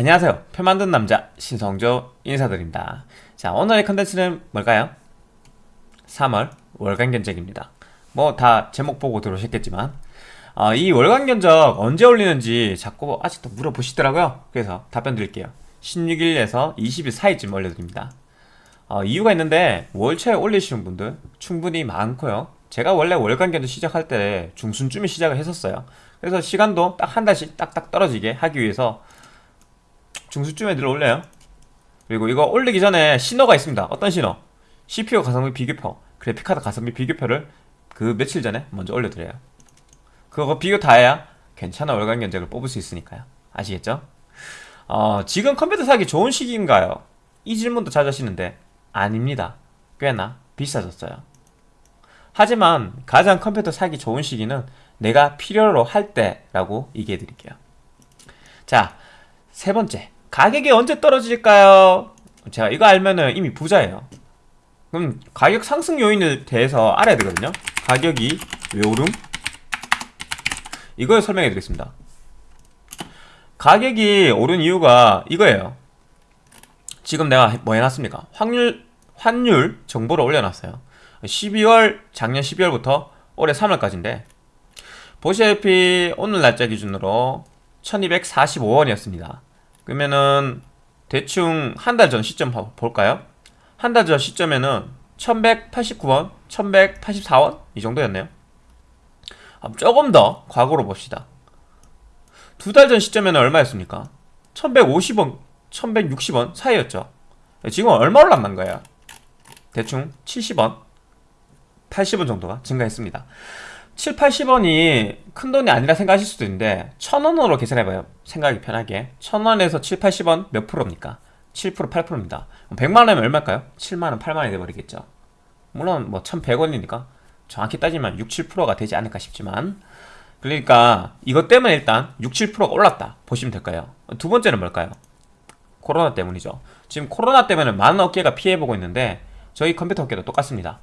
안녕하세요. 표 만든 남자 신성조 인사드립니다. 자 오늘의 컨텐츠는 뭘까요? 3월 월간 견적입니다. 뭐 다 제목 보고 들어오셨겠지만 어, 이 월간 견적 언제 올리는지 자꾸 아직도 물어보시더라고요. 그래서 답변 드릴게요. 16일에서 20일 사이쯤 올려드립니다. 어, 이유가 있는데 월초에 올리시는 분들 충분히 많고요. 제가 원래 월간 견적 시작할 때 중순쯤에 시작을 했었어요. 그래서 시간도 딱 한 달씩 딱딱 떨어지게 하기 위해서 중수쯤에 들어 올려요? 그리고 이거 올리기 전에 신호가 있습니다. 어떤 신호? CPU 가성비 비교표 그래픽카드 가성비 비교표를 그 며칠 전에 먼저 올려드려요. 그거 비교 다 해야 괜찮은 월간 견적을 뽑을 수 있으니까요. 아시겠죠? 어, 지금 컴퓨터 사기 좋은 시기인가요? 이 질문도 자주 하시는데 아닙니다. 꽤나 비싸졌어요. 하지만 가장 컴퓨터 사기 좋은 시기는 내가 필요로 할 때라고 얘기해 드릴게요. 자 세 번째 가격이 언제 떨어질까요? 제가 이거 알면은 이미 부자예요 그럼 가격 상승 요인에 대해서 알아야 되거든요 가격이 왜 오름? 이걸 설명해 드리겠습니다 가격이 오른 이유가 이거예요 지금 내가 뭐 해놨습니까? 확률, 환율 정보를 올려놨어요 12월, 작년 12월부터 올해 3월까지인데 보시다시피 오늘 날짜 기준으로 1245원이었습니다 그러면은 대충 한 달 전 시점 볼까요? 한 달 전 시점에는 1189원, 1184원 이 정도였네요 조금 더 과거로 봅시다 두 달 전 시점에는 얼마였습니까? 1150원, 1160원 사이였죠 지금 얼마 올랐는 거예요? 대충 70원, 80원 정도가 증가했습니다 7, 80원이 큰돈이 아니라 생각하실 수도 있는데 1000원으로 계산해봐요 생각이 편하게 1000원에서 7, 80원 몇 프로입니까? 7% 8%입니다 100만원이면 얼마일까요? 7만원 8만원이 돼버리겠죠 물론 뭐 1100원이니까 정확히 따지면 6, 7%가 되지 않을까 싶지만 그러니까 이것 때문에 일단 6, 7%가 올랐다 보시면 될까요? 두 번째는 뭘까요? 코로나 때문이죠 지금 코로나 때문에 많은 업계가 피해보고 있는데 저희 컴퓨터 업계도 똑같습니다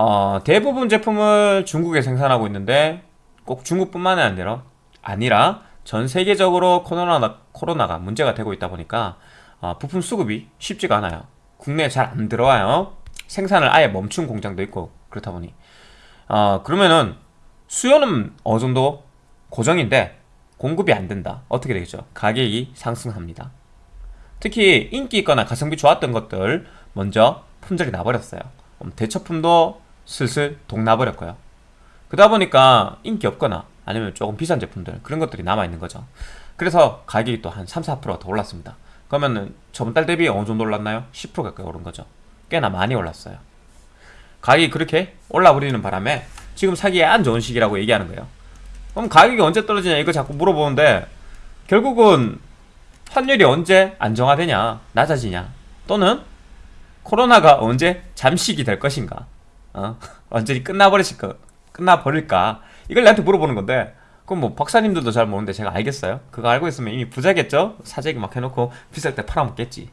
어, 대부분 제품을 중국에 생산하고 있는데 꼭 중국뿐만 아니라 아니라 전 세계적으로 코로나, 코로나가 문제가 되고 있다 보니까 어, 부품 수급이 쉽지가 않아요. 국내에 잘 안 들어와요. 생산을 아예 멈춘 공장도 있고 그렇다 보니. 어, 그러면은 수요는 어느 정도 고정인데 공급이 안 된다. 어떻게 되겠죠? 가격이 상승합니다. 특히 인기 있거나 가성비 좋았던 것들 먼저 품절이 나버렸어요. 대처품도 슬슬 동나버렸고요 그러다 보니까 인기 없거나 아니면 조금 비싼 제품들 그런 것들이 남아있는 거죠. 그래서 가격이 또 한 3, 4%가 더 올랐습니다. 그러면은 저번 달 대비 어느 정도 올랐나요? 10% 가까이 오른 거죠. 꽤나 많이 올랐어요. 가격이 그렇게 올라버리는 바람에 지금 사기에 안 좋은 시기라고 얘기하는 거예요. 그럼 가격이 언제 떨어지냐 이거 자꾸 물어보는데 결국은 환율이 언제 안정화되냐 낮아지냐 또는 코로나가 언제 잠식이 될 것인가 어? 완전히 끝나버리실까 끝나버릴까 이걸 나한테 물어보는 건데 그럼 뭐 박사님들도 잘 모르는데 제가 알겠어요? 그거 알고 있으면 이미 부자겠죠? 사재기 막 해놓고 비쌀 때 팔아먹겠지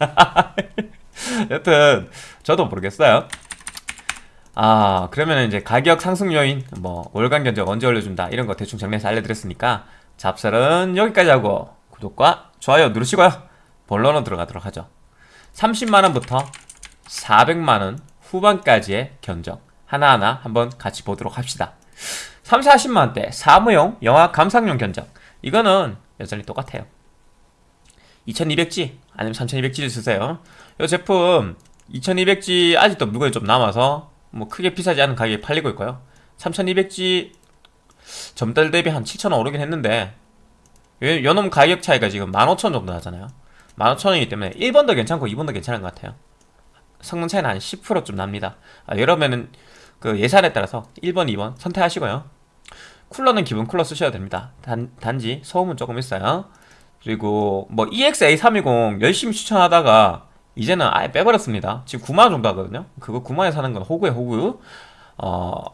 여튼 저도 모르겠어요 아 그러면 이제 가격 상승 요인 뭐 월간 견적 언제 올려준다 이런 거 대충 정리해서 알려드렸으니까 잡설은 여기까지 하고 구독과 좋아요 누르시고요 본론으로 들어가도록 하죠 30만원부터 400만원 후반까지의 견적. 하나하나 한번 같이 보도록 합시다. 3, 40만원대 사무용 영화 감상용 견적. 이거는 여전히 똑같아요. 2200G 아니면 3200G를 쓰세요. 이 제품 2200G 아직도 물건이 좀 남아서 뭐 크게 비싸지 않은 가격에 팔리고 있고요. 3200G 전달 대비 한 7,000원 오르긴 했는데 요놈 가격 차이가 지금 15,000원 정도 나잖아요. 15,000원이기 때문에 1번도 괜찮고 2번도 괜찮은 것 같아요 성능 차이는 한 10%좀 납니다. 아, 여러분은 그 예산에 따라서 1번, 2번 선택하시고요. 쿨러는 기본 쿨러 쓰셔야 됩니다. 단, 단지 소음은 조금 있어요. 그리고 뭐 EX-A320 열심히 추천하다가 이제는 아예 빼버렸습니다. 지금 9만원 정도 하거든요. 그거 9만원에 사는 건 호구에 호구. 어,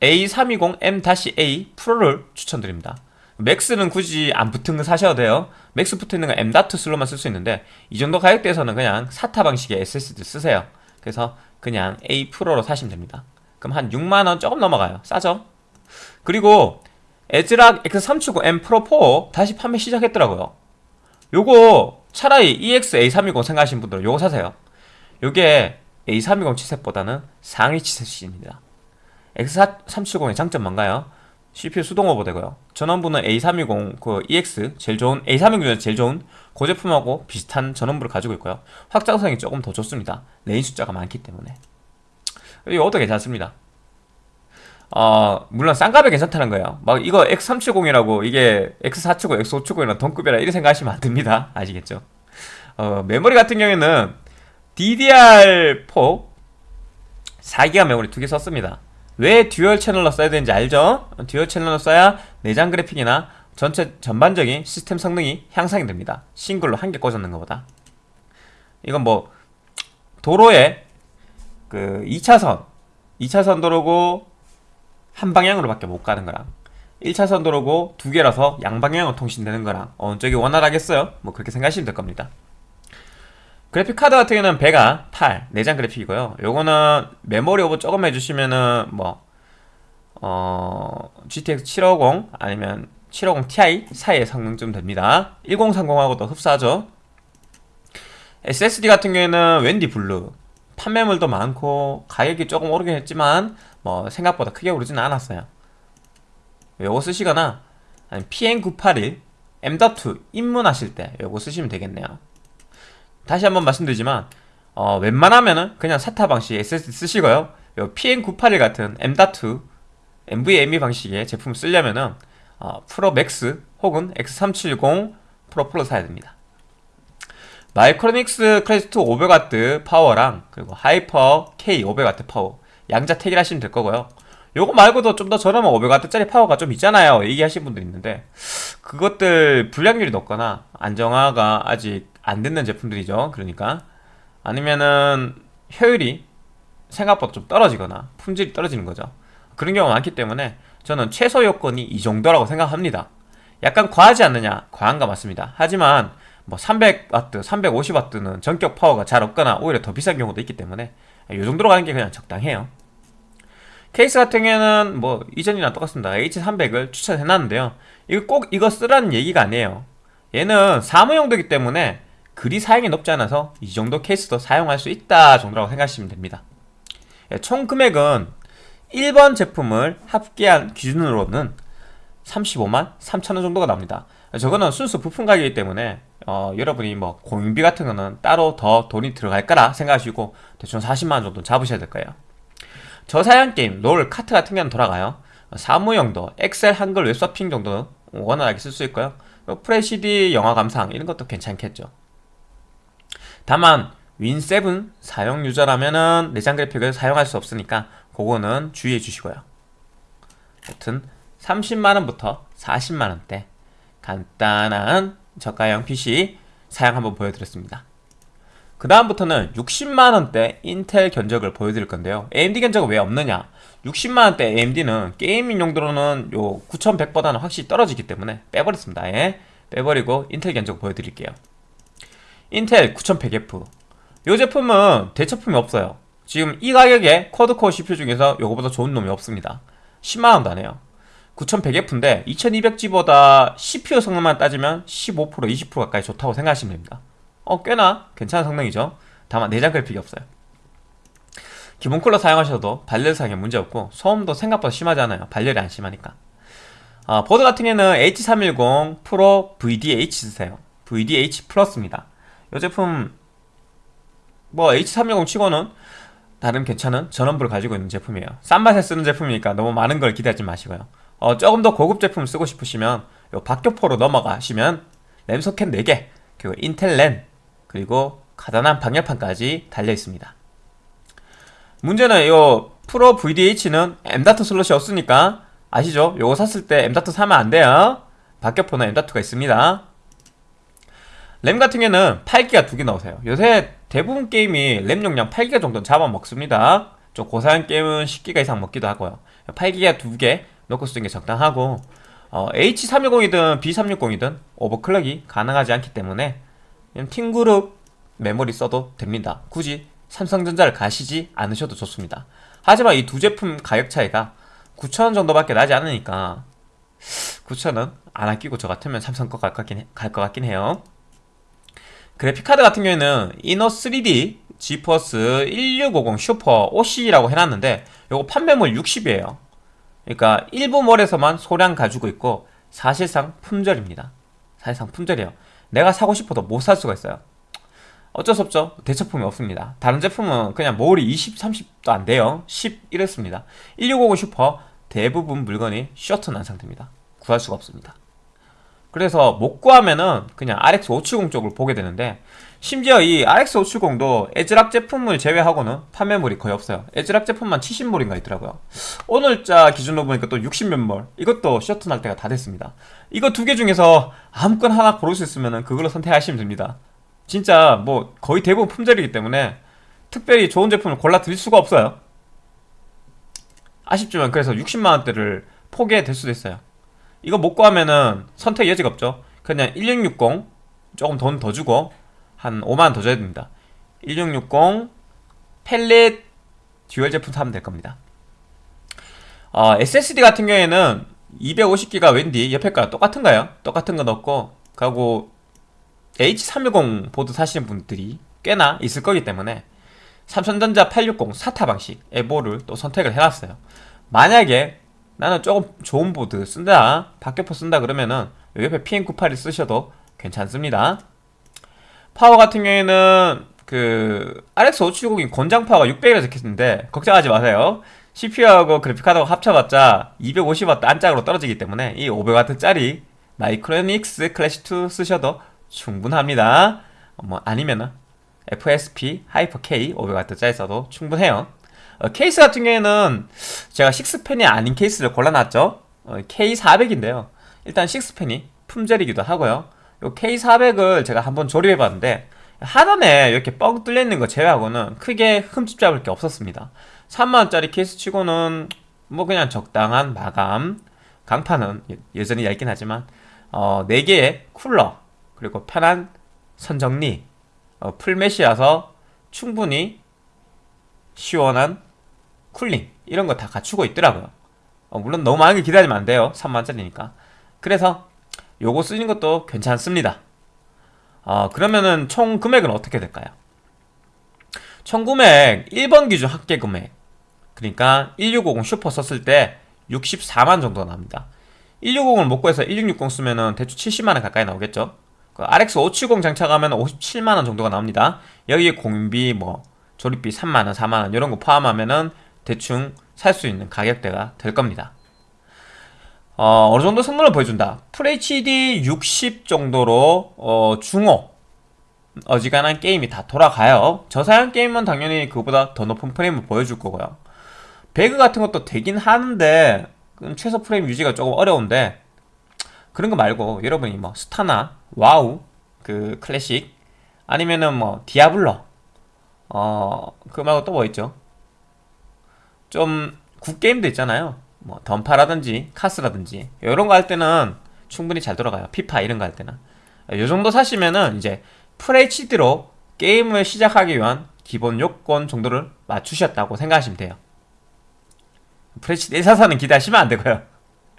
A320M-A 프로를 추천드립니다. 맥스는 굳이 안 붙은 거 사셔도 돼요 맥스 붙어있는 건 M.2 슬롯만 쓸 수 있는데 이 정도 가격대에서는 그냥 SATA 방식의 SSD 쓰세요 그래서 그냥 A 프로로 사시면 됩니다 그럼 한 6만원 조금 넘어가요 싸죠? 그리고 에즈락 X379M 프로 4 다시 판매 시작했더라고요 요거 차라리 E EX-A320 생각하시는 분들은 요거 사세요. 요게 A320 칩셋보다는 상위 칩셋입니다. X370의 장점 뭔가요? CPU 수동 오버되고요. 전원부는 A320 그 EX 제일 좋은 A320 중에서 제일 좋은 그 제품하고 비슷한 전원부를 가지고 있고요. 확장성이 조금 더 좋습니다. 레인 숫자가 많기 때문에. 이것도 괜찮습니다. 어, 물론 싼값에 괜찮다는 거예요. 막 이거 X370이라고 이게 X470, X570이랑 동급이라 이렇게 생각하시면 안 됩니다. 아시겠죠? 어, 메모리 같은 경우에는 DDR4 4기가 메모리 두 개 썼습니다. 왜 dual 채널로 써야 되는지 알죠? dual 채널로 써야 내장 그래픽이나 전체 전반적인 시스템 성능이 향상이 됩니다. 싱글로 한 개 꽂았는 것보다. 이건 뭐 도로에 그 2차선 2차선 도로고 한 방향으로 밖에 못 가는 거랑 1차선 도로고 두 개라서 양방향으로 통신되는 거랑 어느 쪽이 원활하겠어요? 뭐 그렇게 생각하시면 될 겁니다. 그래픽 카드 같은 경우는 배가 8 내장 그래픽이고요. 요거는 메모리 오버 조금 해주시면은 뭐 어, GTX 750 아니면 750 Ti 사이의 성능쯤 됩니다. 1030하고도 흡사하죠. SSD 같은 경우에는 웬디 블루 판매몰도 많고 가격이 조금 오르긴 했지만 뭐 생각보다 크게 오르지는 않았어요. 요거 쓰시거나 아니 PM981 M.2 입문하실 때 요거 쓰시면 되겠네요. 다시 한번 말씀드리지만 어, 웬만하면은 그냥 SATA 방식 SSD 쓰시고요. 요 PM981 같은 M.2 NVMe 방식의 제품 쓰려면은 어, 프로 맥스 혹은 X370 프로를 사야 됩니다. 마이크로닉스 크레스트 500W 파워랑 그리고 하이퍼 K 500W 파워 양자 택일 하시면 될 거고요. 요거 말고도 좀 더 저렴한 500W짜리 파워가 좀 있잖아요. 얘기하시는 분들 있는데 그것들 불량률이 높거나 안정화가 아직 안 됐는 제품들이죠. 그러니까 아니면은 효율이 생각보다 좀 떨어지거나 품질이 떨어지는 거죠. 그런 경우가 많기 때문에 저는 최소 요건이 이 정도라고 생각합니다. 약간 과하지 않느냐? 과한 거 맞습니다. 하지만 뭐 300W, 350W는 전격 파워가 잘 없거나 오히려 더 비싼 경우도 있기 때문에 이 정도로 가는 게 그냥 적당해요. 케이스 같은 경우에는 뭐 이전이랑 똑같습니다. H300을 추천해놨는데요. 이거 꼭 이거 쓰라는 얘기가 아니에요. 얘는 사무용도이기 때문에 그리 사양이 높지 않아서 이 정도 케이스도 사용할 수 있다 정도라고 생각하시면 됩니다. 예, 총 금액은 1번 제품을 합계한 기준으로는 35만 3천원 정도가 나옵니다. 저거는 순수 부품 가격이기 때문에 어, 여러분이 뭐 공임비 같은 거는 따로 더 돈이 들어갈 거라 생각하시고 대충 40만원 정도 잡으셔야 될 거예요. 저사양 게임, 롤, 카트 같은 경우는 돌아가요. 사무용도, 엑셀, 한글, 웹서핑 정도는 원활하게 쓸 수 있고요. Full HD 영화 감상 이런 것도 괜찮겠죠. 다만 윈7 사용 유저라면은 내장 그래픽을 사용할 수 없으니까 그거는 주의해 주시고요. 여튼 30만원부터 40만원대 간단한 저가형 PC 사양 한번 보여드렸습니다. 그 다음부터는 60만원대 인텔 견적을 보여드릴 건데요. AMD 견적은 왜 없느냐? 60만원대 AMD는 게이밍 용도로는 요 9100보다는 확실히 떨어지기 때문에 빼버렸습니다. 예? 빼버리고 인텔 견적 보여드릴게요. 인텔 9100F 이 제품은 대처품이 없어요. 지금 이 가격에 쿼드코어 CPU 중에서 요거보다 좋은 놈이 없습니다. 10만원도 안 해요. 9100F인데 2200G보다 CPU 성능만 따지면 15% 20% 가까이 좋다고 생각하시면 됩니다. 어 꽤나 괜찮은 성능이죠. 다만 내장 그래픽이 없어요. 기본 쿨러 사용하셔도 발열 사용에 문제없고 소음도 생각보다 심하지 않아요. 발열이 안 심하니까. 어, 보드 같은 경우는 H310 프로 VDH 쓰세요. VDH 플러스입니다. 이 제품 뭐 H310 치고는 나름 괜찮은 전원부를 가지고 있는 제품이에요. 싼 맛에 쓰는 제품이니까 너무 많은 걸 기대하지 마시고요. 어, 조금 더 고급 제품 쓰고 싶으시면 요 박격포로 넘어가시면 램 소켓 4개 그리고 인텔 램 그리고 가단한 방열판까지 달려 있습니다. 문제는 이 프로 VDH는 M.2 슬롯이 없으니까 아시죠? 요거 샀을 때 M.2 사면 안 돼요. 박격포는 M.2가 있습니다. 램 같은 경우는 8기가 두 개 나오세요. 요새 대부분 게임이 램 용량 8기가 정도 잡아먹습니다. 좀 고사양 게임은 10기가 이상 먹기도 하고요. 8기가 두 개 넣고 쓰는 게 적당하고 어, H310이든 B360이든 오버클럭이 가능하지 않기 때문에 팀그룹 메모리 써도 됩니다. 굳이 삼성전자를 가시지 않으셔도 좋습니다. 하지만 이 두 제품 가격 차이가 9,000원 정도밖에 나지 않으니까 9,000원 안 아끼고 저 같으면 삼성 거 갈 것 같긴, 갈것 같긴 해요. 그래픽카드 같은 경우에는 이노 3D 지퍼스 1650 슈퍼 OC라고 해놨는데 요거 판매물 60이에요. 그러니까 일부 몰에서만 소량 가지고 있고 사실상 품절입니다. 사실상 품절이에요. 내가 사고 싶어도 못 살 수가 있어요. 어쩔 수 없죠. 대체품이 없습니다. 다른 제품은 그냥 몰이 20, 30도 안 돼요. 10 이렇습니다. 1650 슈퍼 대부분 물건이 쇼트 난 상태입니다. 구할 수가 없습니다 그래서 못 구하면은 그냥 RX570 쪽을 보게 되는데 심지어 이 RX570도 애즈락 제품을 제외하고는 판매몰이 거의 없어요. 애즈락 제품만 70몰인가 있더라고요. 오늘자 기준으로 보니까 또 60몇 몰. 이것도 쇼트 날 때가 다 됐습니다. 이거 두 개 중에서 아무거나 하나 고를 수 있으면 그걸로 선택하시면 됩니다. 진짜 뭐 거의 대부분 품절이기 때문에 특별히 좋은 제품을 골라 드릴 수가 없어요. 아쉽지만 그래서 60만원대를 포기해야 될 수도 있어요 이거 못 구하면은 선택 여지가 없죠. 그냥 1660 조금 돈 더 주고 한 5만원 더 줘야 됩니다. 1660 팰릿 듀얼 제품 사면 될 겁니다. 어, SSD 같은 경우에는 250기가 웬디 옆에 거랑 똑같은가요? 똑같은 거 넣고. 그리고 H310 보드 사시는 분들이 꽤나 있을 거기 때문에 삼성전자 860 SATA 방식 에보를 또 선택을 해놨어요. 만약에 나는 조금 좋은 보드 쓴다. 박격포 쓴다 그러면은 여기 옆에 PM981 쓰셔도 괜찮습니다. 파워 같은 경우에는 그 RX570이 권장 파워가 600이라 적혀있는데 걱정하지 마세요. CPU하고 그래픽카드하고 합쳐봤자 250W 안짝으로 떨어지기 때문에 이 500W짜리 마이크로닉스 클래식2 쓰셔도 충분합니다. 뭐 아니면은 FSP 하이퍼 K 500W짜리 써도 충분해요 어, 케이스 같은 경우에는 제가 6팬이 아닌 케이스를 골라놨죠. 어, K400인데요. 일단 6팬이 품절이기도 하고요. 요 K400을 제가 한번 조립해봤는데 하단에 이렇게 뻥 뚫려있는 거 제외하고는 크게 흠집 잡을 게 없었습니다. 3만원짜리 케이스 치고는 뭐 그냥 적당한 마감 강판은 여전히 얇긴 하지만 어, 4개의 쿨러 그리고 편한 선정리 어, 풀메시라서 충분히 시원한 쿨링 이런 거 다 갖추고 있더라고요. 어, 물론 너무 많이 기다리면 안 돼요. 3만원짜리니까. 그래서 요거 쓰는 것도 괜찮습니다. 어, 그러면은 총 금액은 어떻게 될까요? 총 금액 1번 기준 합계 금액. 그러니까 1650 슈퍼 썼을 때 64만 정도 나옵니다. 1650을 못 구해서 1660 쓰면은 대충 70만원 가까이 나오겠죠? 그 RX 570 장착하면 57만원 정도가 나옵니다. 여기에 공비 뭐 조립비 3만원 4만원 이런 거 포함하면은 대충 살 수 있는 가격대가 될 겁니다. 어, 어느 정도 성능을 보여준다. FHD 60 정도로 어, 중호 어지간한 게임이 다 돌아가요. 저사양 게임은 당연히 그보다 더 높은 프레임을 보여줄 거고요. 배그 같은 것도 되긴 하는데 최소 프레임 유지가 조금 어려운데 그런 거 말고 여러분이 뭐 스타나 와우 그 클래식 아니면은 뭐 디아블로 어 그 말고 또 뭐 있죠 좀 구 게임도 있잖아요. 뭐 던파라든지 카스라든지 이런 거 할 때는 충분히 잘 돌아가요. 피파 이런 거 할 때는. 이 정도 사시면은 이제 FHD로 게임을 시작하기 위한 기본 요건 정도를 맞추셨다고 생각하시면 돼요. FHD 144는 기대하시면 안 되고요.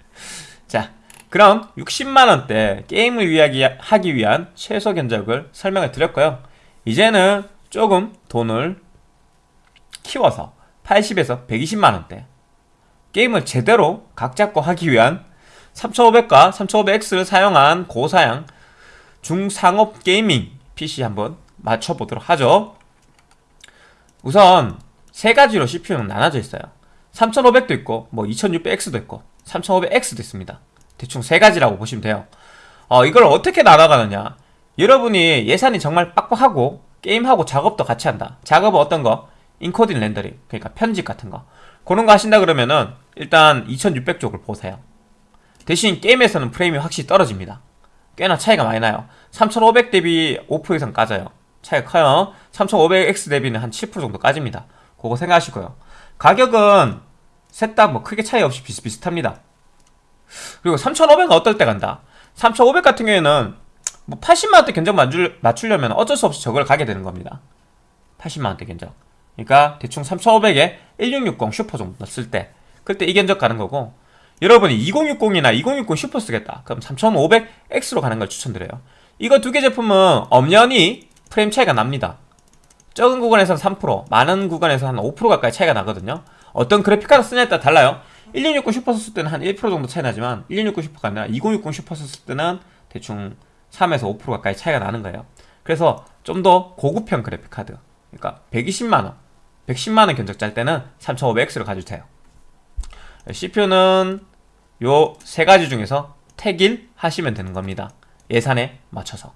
자 그럼 60만원대 게임을 하기 위한 최소 견적을 설명을 드렸고요. 이제는 조금 돈을 키워서 80에서 120만원대. 게임을 제대로 각 잡고 하기 위한 3500과 3500X를 사용한 고사양 중상업 게이밍 PC 한번 맞춰보도록 하죠. 우선 세 가지로 CPU는 나눠져 있어요. 3500도 있고 뭐 2600X도 있고 3500X도 있습니다. 대충 세 가지라고 보시면 돼요. 어, 이걸 어떻게 나눠가느냐? 여러분이 예산이 정말 빡빡하고 게임하고 작업도 같이 한다. 작업은 어떤 거? 인코딩 렌더링 그러니까 편집 같은 거. 그런 거 하신다 그러면은 일단 2600 쪽을 보세요. 대신 게임에서는 프레임이 확실히 떨어집니다. 꽤나 차이가 많이 나요. 3500 대비 5% 이상 까져요. 차이가 커요. 3500X 대비는 한 7% 정도 까집니다. 그거 생각하시고요. 가격은 셋 다 뭐 크게 차이 없이 비슷비슷합니다. 그리고 3500은 어떨 때 간다? 3500 같은 경우에는 뭐 80만원대 견적 맞추려면 어쩔 수 없이 저걸 가게 되는 겁니다. 80만원대 견적 그러니까 대충 3500에 1660 슈퍼 정도 넣었을 때 그때 이 견적 가는 거고 여러분이 2060이나 2060 슈퍼 쓰겠다. 그럼 3500X로 가는 걸 추천드려요. 이거 두 개 제품은 엄연히 프레임 차이가 납니다. 적은 구간에서는 3% 많은 구간에서 한5% 가까이 차이가 나거든요. 어떤 그래픽카드 쓰냐에 따라 달라요. 1660 슈퍼 썼을 때는 한 1% 정도 차이 나지만 1660 슈퍼가 아니라 2060 슈퍼 썼을 때는 대충 3에서 5% 가까이 차이가 나는 거예요. 그래서 좀 더 고급형 그래픽카드 그러니까 120만원 110만원 견적자일 때는 3500X를 가주세요. CPU는 요 세 가지 중에서 택일 하시면 되는 겁니다. 예산에 맞춰서.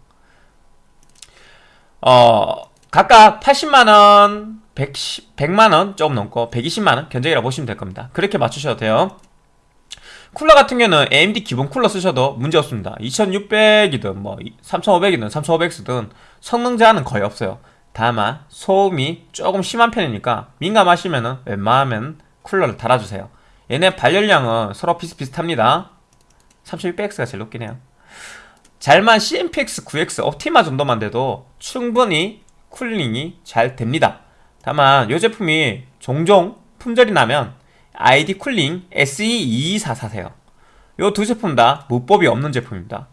어 각각 80만원 110, 100만원 조금 넘고 120만원 견적이라 보시면 될 겁니다. 그렇게 맞추셔도 돼요. 쿨러 같은 경우는 AMD 기본 쿨러 쓰셔도 문제없습니다. 2600이든 뭐 3500이든 3500X든 성능 제한은 거의 없어요 다만 소음이 조금 심한 편이니까 민감하시면은 웬만하면 쿨러를 달아주세요. 얘네 발열량은 서로 비슷비슷합니다. 3600X가 제일 높긴 해요. 잘만 CMPX 9X 옵티마 정도만 돼도 충분히 쿨링이 잘 됩니다. 다만 이 제품이 종종 품절이 나면 ID 쿨링 SE224 사세요. 이 두 제품 다 무뽑이 없는 제품입니다.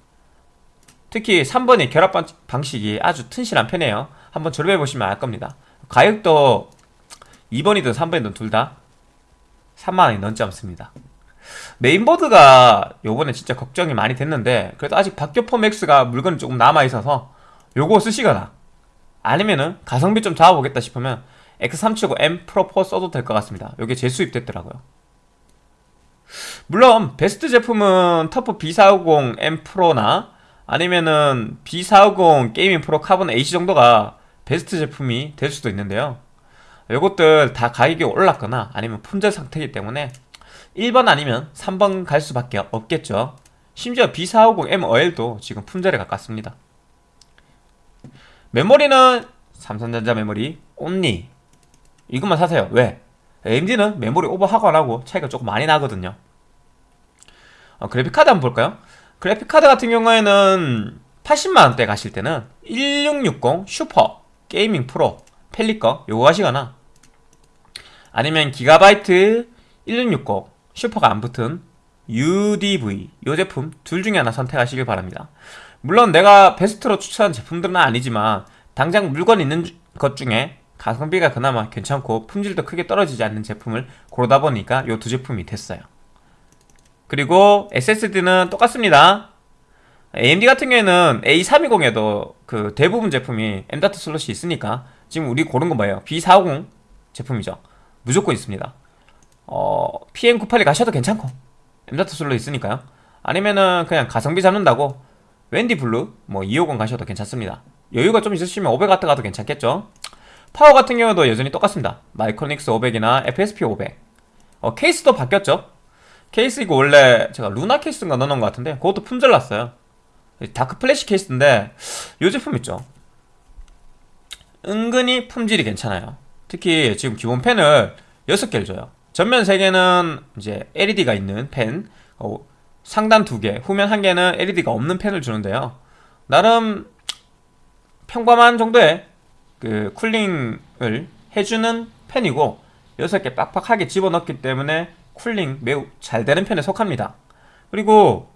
특히 3번의 결합 방식이 아주 튼실한 편이에요 한번 조립해 보시면 알 겁니다. 가격도 2번이든 3번이든 둘 다 3만원이 넘지 않습니다. 메인보드가 요번에 진짜 걱정이 많이 됐는데 그래도 아직 박격포 맥스가 물건이 조금 남아있어서 요거 쓰시거나 아니면은 가성비 좀 잡아보겠다 싶으면 X370M 프로4 써도 될 것 같습니다. 요게 재수입됐더라고요. 물론 베스트 제품은 터프 B450M 프로나 아니면은 B450 게이밍 프로 카본 AC 정도가 베스트 제품이 될 수도 있는데요. 이것들 다 가격이 올랐거나 아니면 품절 상태이기 때문에 1번 아니면 3번 갈 수밖에 없겠죠. 심지어 B450M OL도 지금 품절에 가깝습니다. 메모리는 삼성전자 메모리 only 이것만 사세요. 왜? AMD는 메모리 오버하고 안하고 차이가 조금 많이 나거든요. 어, 그래픽카드 한번 볼까요? 그래픽카드 같은 경우에는 80만원대 가실 때는 1660 슈퍼 게이밍 프로 펠리꺼 요거 하시거나. 아니면 기가바이트 1660 슈퍼가 안 붙은 UDV 요 제품 둘 중에 하나 선택하시길 바랍니다. 물론 내가 베스트로 추천한 제품들은 아니지만 당장 물건 있는 것 중에 가성비가 그나마 괜찮고 품질도 크게 떨어지지 않는 제품을 고르다 보니까 요 두 제품이 됐어요. 그리고 SSD는 똑같습니다 AMD 같은 경우에는 A320에도 그 대부분 제품이 M.2 슬롯이 있으니까 지금 우리 고른 건 뭐예요? B450 제품이죠. 무조건 있습니다. 어, PM981 가셔도 괜찮고 M.2 슬롯 있으니까요. 아니면은 그냥 가성비 잡는다고 웬디 블루 뭐 250 가셔도 괜찮습니다. 여유가 좀 있으시면 500W 가도 괜찮겠죠? 파워 같은 경우도 여전히 똑같습니다. 마이크로닉스 500이나 FSP 500 어, 케이스도 바뀌었죠? 케이스 이거 원래 제가 루나 케이스인가 넣어놓은 것 같은데 그것도 품절 났어요 다크 플래시 케이스인데 이 제품 있죠? 은근히 품질이 괜찮아요. 특히 지금 기본 팬을 6개를 줘요. 전면 3개는 이제 LED가 있는 펜 어, 상단 2개, 후면 1개는 LED가 없는 펜을 주는데요. 나름 평범한 정도의 그 쿨링을 해주는 펜이고 6개 빡빡하게 집어넣기 때문에 쿨링 매우 잘 되는 편에 속합니다. 그리고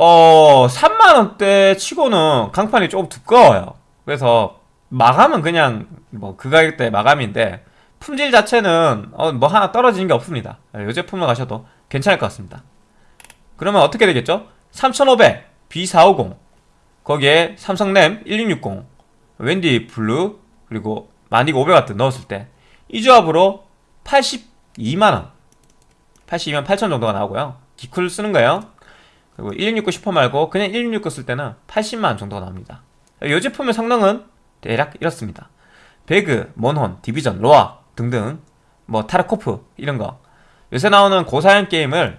어 3만원대 치고는 강판이 조금 두꺼워요. 그래서 마감은 그냥 뭐 그 가격대 마감인데 품질 자체는 어, 뭐 하나 떨어지는 게 없습니다. 이 제품을 가셔도 괜찮을 것 같습니다. 그러면 어떻게 되겠죠? 3500 B450 거기에 삼성램 1660 웬디 블루 그리고 마닉 500W 넣었을 때 이 조합으로 82만원 82만 8천 정도가 나오고요. 기쿨 쓰는 거예요 그리고 1660 슈퍼 말고 그냥 1660 쓸 때는 80만원 정도가 나옵니다. 이 제품의 성능은 대략 이렇습니다. 배그, 몬헌, 디비전, 로아 등등 뭐 타르코프 이런거. 요새 나오는 고사양 게임을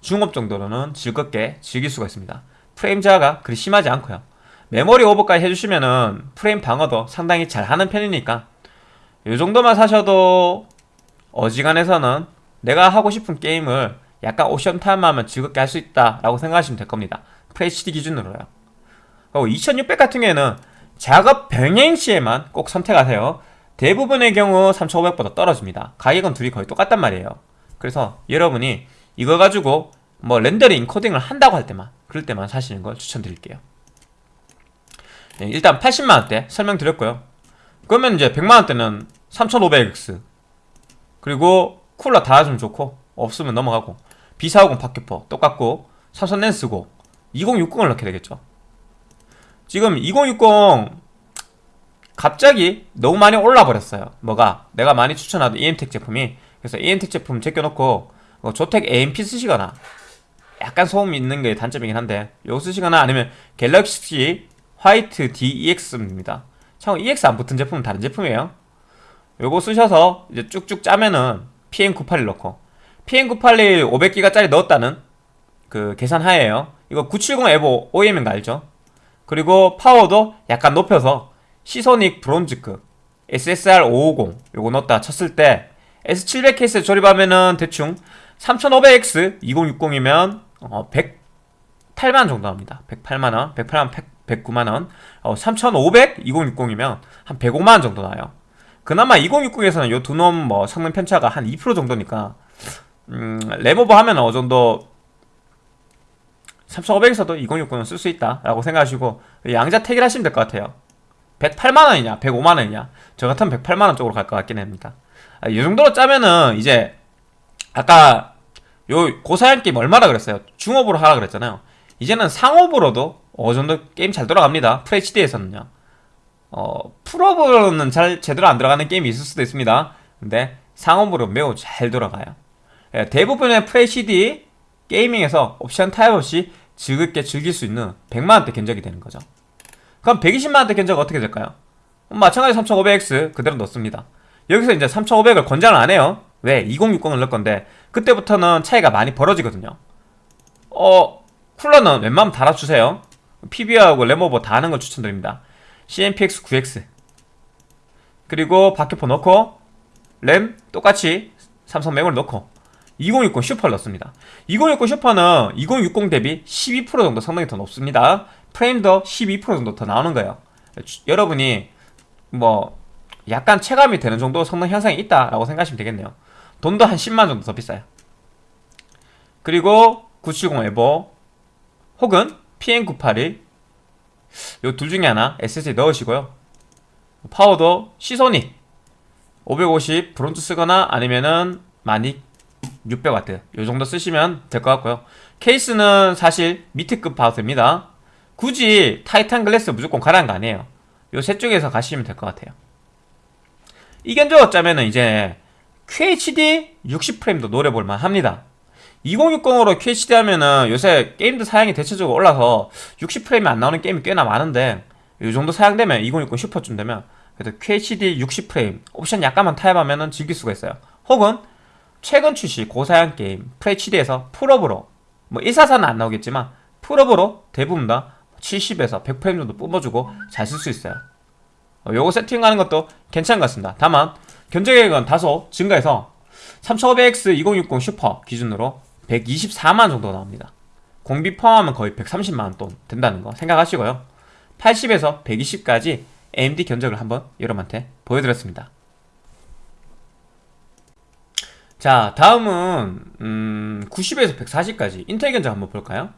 중옵 정도로는 즐겁게 즐길 수가 있습니다. 프레임 저하가 그리 심하지 않고요. 메모리 오버까지 해주시면은 프레임 방어도 상당히 잘하는 편이니까 이 정도만 사셔도 어지간해서는 내가 하고 싶은 게임을 약간 옵션 타협하면 즐겁게 할 수 있다라고 생각하시면 될 겁니다. FHD 기준으로요. 그리고 2600 같은 경우에는 작업 병행 시에만 꼭 선택하세요. 대부분의 경우 3500보다 떨어집니다. 가격은 둘이 거의 똑같단 말이에요. 그래서 여러분이 이거 가지고 뭐 렌더링, 코딩을 한다고 할 때만 그럴 때만 사시는 걸 추천드릴게요. 예, 일단 80만원대 설명드렸고요. 그러면 이제 100만원대는 3500X 그리고 쿨러 달아주면 좋고 없으면 넘어가고 B450 파켓포 똑같고 삼성 렌스고 2060을 넣게 되겠죠. 지금 2060 갑자기 너무 많이 올라 버렸어요. 뭐가? 내가 많이 추천하던 EM텍 제품이. 그래서 EM텍 제품 제껴놓고 어, 조텍 AMP 쓰시거나 약간 소음 있는 게 단점이긴 한데 요거 쓰시거나 아니면 갤럭시 화이트 DEX입니다. 참 EX 안 붙은 제품은 다른 제품이에요. 요거 쓰셔서 이제 쭉쭉 짜면은 PM981 넣고 PM981 500기가짜리 넣었다는 그 계산 하에요. 이거 970 에보 OEM인 거 알죠? 그리고 파워도 약간 높여서 시소닉 브론즈급 SSR 550 요거 넣었다 쳤을 때 S700 케이스 조립하면은 대충 3500X 2060이면 어 108만 정도 합니다. 108만원 108만 109만원. 어, 3500 2060이면 한 105만원 정도 나요. 그나마 2060에서는 요 두 놈 뭐 성능 편차가 한 2% 정도니까 음, 레모버 하면 어느 정도 3500에서도 2060은 쓸 수 있다 라고 생각하시고 양자 택일 하시면 될 것 같아요. 108만원이냐 105만원이냐. 저 같으면 108만원 쪽으로 갈 것 같긴 합니다. 아, 이 정도로 짜면은 이제 아까 요 고사양 게임 얼마나 그랬어요? 중업으로 하라 그랬잖아요. 이제는 상업으로도 어느 정도 게임 잘 돌아갑니다. FHD에서는요. 어, 풀업으로는 잘 제대로 안 들어가는 게임이 있을 수도 있습니다. 근데 상업으로 매우 잘 돌아가요. 예, 대부분의 FHD 게이밍에서 옵션 타입 없이 즐겁게 즐길 수 있는 100만원대 견적이 되는 거죠. 그럼 120만원대 견적 어떻게 될까요? 마찬가지 3500X 그대로 넣습니다. 여기서 이제 3500을 권장을 안 해요. 왜? 2060을 넣을 건데 그때부터는 차이가 많이 벌어지거든요. 어 쿨러는 웬만하면 달아주세요. PB하고 레모버 다 하는 걸 추천드립니다. CMPX 9X 그리고 바퀴포 넣고 램 똑같이 삼성 메모리 넣고 2060 슈퍼를 넣습니다. 2060 슈퍼는 2060 대비 12% 정도 성능이 더 높습니다. 프레임도 12% 정도 더 나오는 거예요. 여러분이 뭐 약간 체감이 되는 정도 성능 향상이 있다라고 생각하시면 되겠네요. 돈도 한 10만 정도 더 비싸요. 그리고 970 에버 혹은 PM981 요 둘 중에 하나 SSD 넣으시고요. 파워도 시소닉 550 브론즈 쓰거나 아니면은 마닉 600W 요 정도 쓰시면 될 것 같고요. 케이스는 사실 밑에 급 봐도 됩니다. 굳이 타이탄 글래스 무조건 가라는 거 아니에요. 요 셋 중에서 가시면 될 것 같아요. 이 견적 짜면은 이제 QHD 60프레임도 노려볼만 합니다. 2060으로 QHD 하면은 요새 게임들 사양이 대체적으로 올라서 60프레임이 안 나오는 게임이 꽤나 많은데 이 정도 사양되면 2060 슈퍼쯤 되면 그래도 QHD 60프레임 옵션 약간만 타협하면은 즐길 수가 있어요. 혹은 최근 출시 고사양 게임 FHD에서 풀옵으로 뭐 144는 안 나오겠지만 풀옵으로 대부분 다 70에서 100프레임 정도 뿜어주고 잘 쓸 수 있어요. 어, 요거 세팅하는 것도 괜찮은 것 같습니다. 다만 견적액은 다소 증가해서 3500X 2060 슈퍼 기준으로 124만 정도 나옵니다. 공비 포함하면 거의 130만원 돈 된다는 거 생각하시고요. 80에서 120까지 AMD 견적을 한번 여러분한테 보여드렸습니다 자 다음은 음, 90에서 140까지. 인텔 견적 한번 볼까요?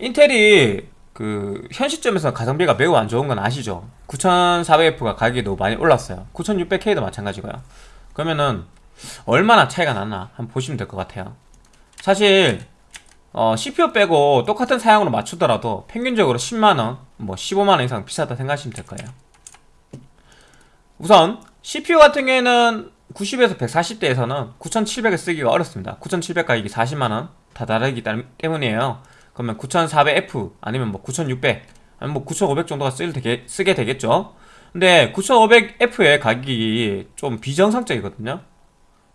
인텔이 그 현 시점에서 가성비가 매우 안 좋은 건 아시죠? 9400F가 가격이 너무 많이 올랐어요. 9600K도 마찬가지고요. 그러면은 얼마나 차이가 나나 한번 보시면 될 것 같아요. 사실 어, CPU 빼고 똑같은 사양으로 맞추더라도 평균적으로 10만원 뭐 15만원 이상 비싸다 생각하시면 될 거예요. 우선 CPU 같은 경우에는 90에서 140대에서는 9700을 쓰기가 어렵습니다. 9700 가격이 40만원 다 다르기 때문이에요. 그러면 9400F 아니면 뭐 9600 아니면 뭐 9500 정도가 쓸 되게, 쓰게 되겠죠? 근데 9500F의 가격이 좀 비정상적이거든요.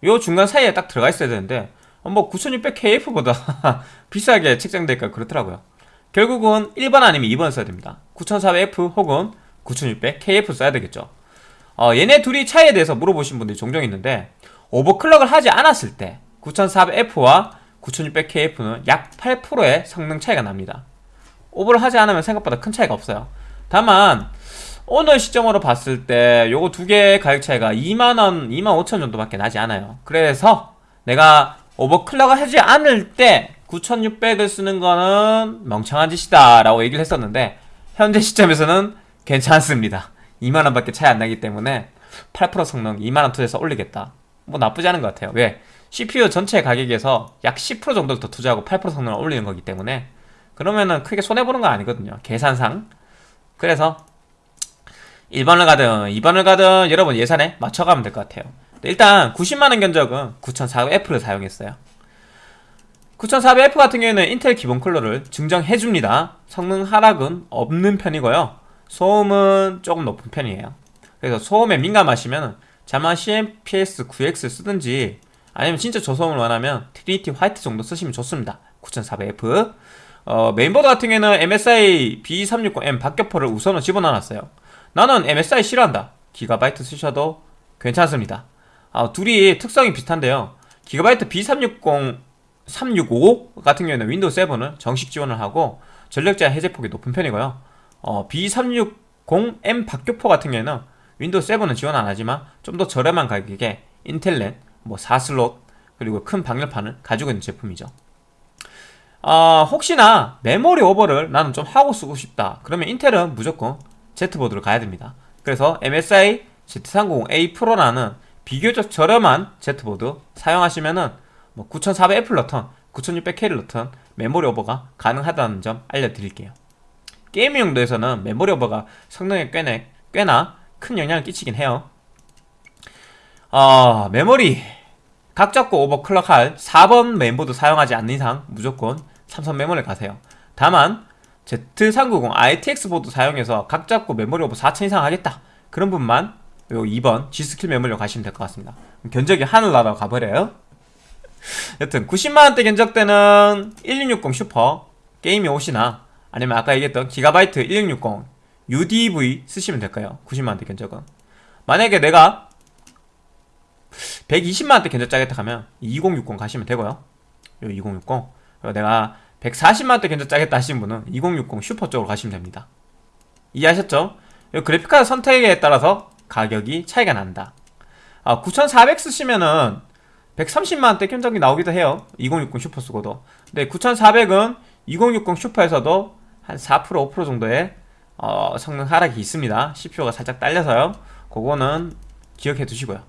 요 중간 사이에 딱 들어가 있어야 되는데 뭐 9600KF보다 비싸게 책정되니까 그렇더라고요. 결국은 1번 아니면 2번 써야 됩니다. 9400F 혹은 9600KF 써야 되겠죠 어, 얘네 둘이 차이에 대해서 물어보신 분들이 종종 있는데 오버클럭을 하지 않았을 때 9400F와 9600KF는 약 8%의 성능 차이가 납니다. 오버를 하지 않으면 생각보다 큰 차이가 없어요. 다만 오늘 시점으로 봤을 때 요거 두 개의 가격 차이가 2만원, 2만 5천 정도밖에 나지 않아요. 그래서 내가 오버클럭을 하지 않을 때 9600을 쓰는 거는 멍청한 짓이다 라고 얘기를 했었는데 현재 시점에서는 괜찮습니다 2만원 밖에 차이 안 나기 때문에 8% 성능 2만원 투자해서 올리겠다. 뭐 나쁘지 않은 것 같아요. 왜? CPU 전체 가격에서 약 10% 정도를 더 투자하고 8% 성능을 올리는 거기 때문에 그러면은 크게 손해보는 건 아니거든요. 계산상. 그래서 1번을 가든 2번을 가든 여러분 예산에 맞춰가면 될 것 같아요. 일단 90만원 견적은 9400F를 사용했어요. 9400F 같은 경우에는 인텔 기본 컬러를 증정해줍니다. 성능 하락은 없는 편이고요 소음은 조금 높은 편이에요. 그래서 소음에 민감하시면 잘만 CNPS 9X 쓰든지 아니면 진짜 저소음을 원하면 트리니티 화이트 정도 쓰시면 좋습니다. 9400F 어, 메인보드 같은 경우에는 MSI B360M 박격포를 우선은 집어넣어놨어요. 나는 MSI 싫어한다. 기가바이트 쓰셔도 괜찮습니다. 아, 둘이 특성이 비슷한데요. 기가바이트 B360 365 같은 경우에는 윈도우 7을 정식 지원을 하고 전력 제한 해제폭이 높은 편이고요 어, B360M 박격포 같은 경우에는 윈도우 7은 지원 안 하지만 좀 더 저렴한 가격에 인텔 랜, 뭐 4슬롯 그리고 큰 방열판을 가지고 있는 제품이죠. 어, 혹시나 메모리 오버를 나는 좀 하고 쓰고 싶다. 그러면 인텔은 무조건 Z보드를 가야 됩니다. 그래서 MSI Z390A 프로라는 비교적 저렴한 Z보드 사용하시면은 뭐 9400F를 넣던 9600K를 넣던 메모리 오버가 가능하다는 점 알려드릴게요 게임 용도에서는 메모리 오버가 성능에 꽤나, 꽤나 큰 영향을 끼치긴 해요. 어, 메모리. 각 잡고 오버클럭할 4번 메인보드 사용하지 않는 이상 무조건 삼성 메모리 가세요. 다만 Z390 ITX 보드 사용해서 각 잡고 메모리 오버 4000 이상 하겠다. 그런 분만 요 2번 G스킬 메모리로 가시면 될 것 같습니다. 견적이 하늘나라 가버려요. 여튼 90만원대 견적대는 1660 슈퍼 게이밍 X나 아니면 아까 얘기했던 기가바이트 1660 UDV 쓰시면 될까요? 90만원대 견적은. 만약에 내가 120만원대 견적 짜겠다 하면 2060 가시면 되고요. 요 2060 그리고 내가 140만원대 견적 짜겠다 하시는 분은 2060 슈퍼 쪽으로 가시면 됩니다. 이해하셨죠? 그래픽카드 선택에 따라서 가격이 차이가 난다. 아, 9400 쓰시면은 130만원대 견적이 나오기도 해요. 2060 슈퍼 쓰고도. 근데 9400은 2060 슈퍼에서도 한 4% 5% 정도의 어, 성능 하락이 있습니다. CPU가 살짝 딸려서요. 그거는 기억해 두시고요.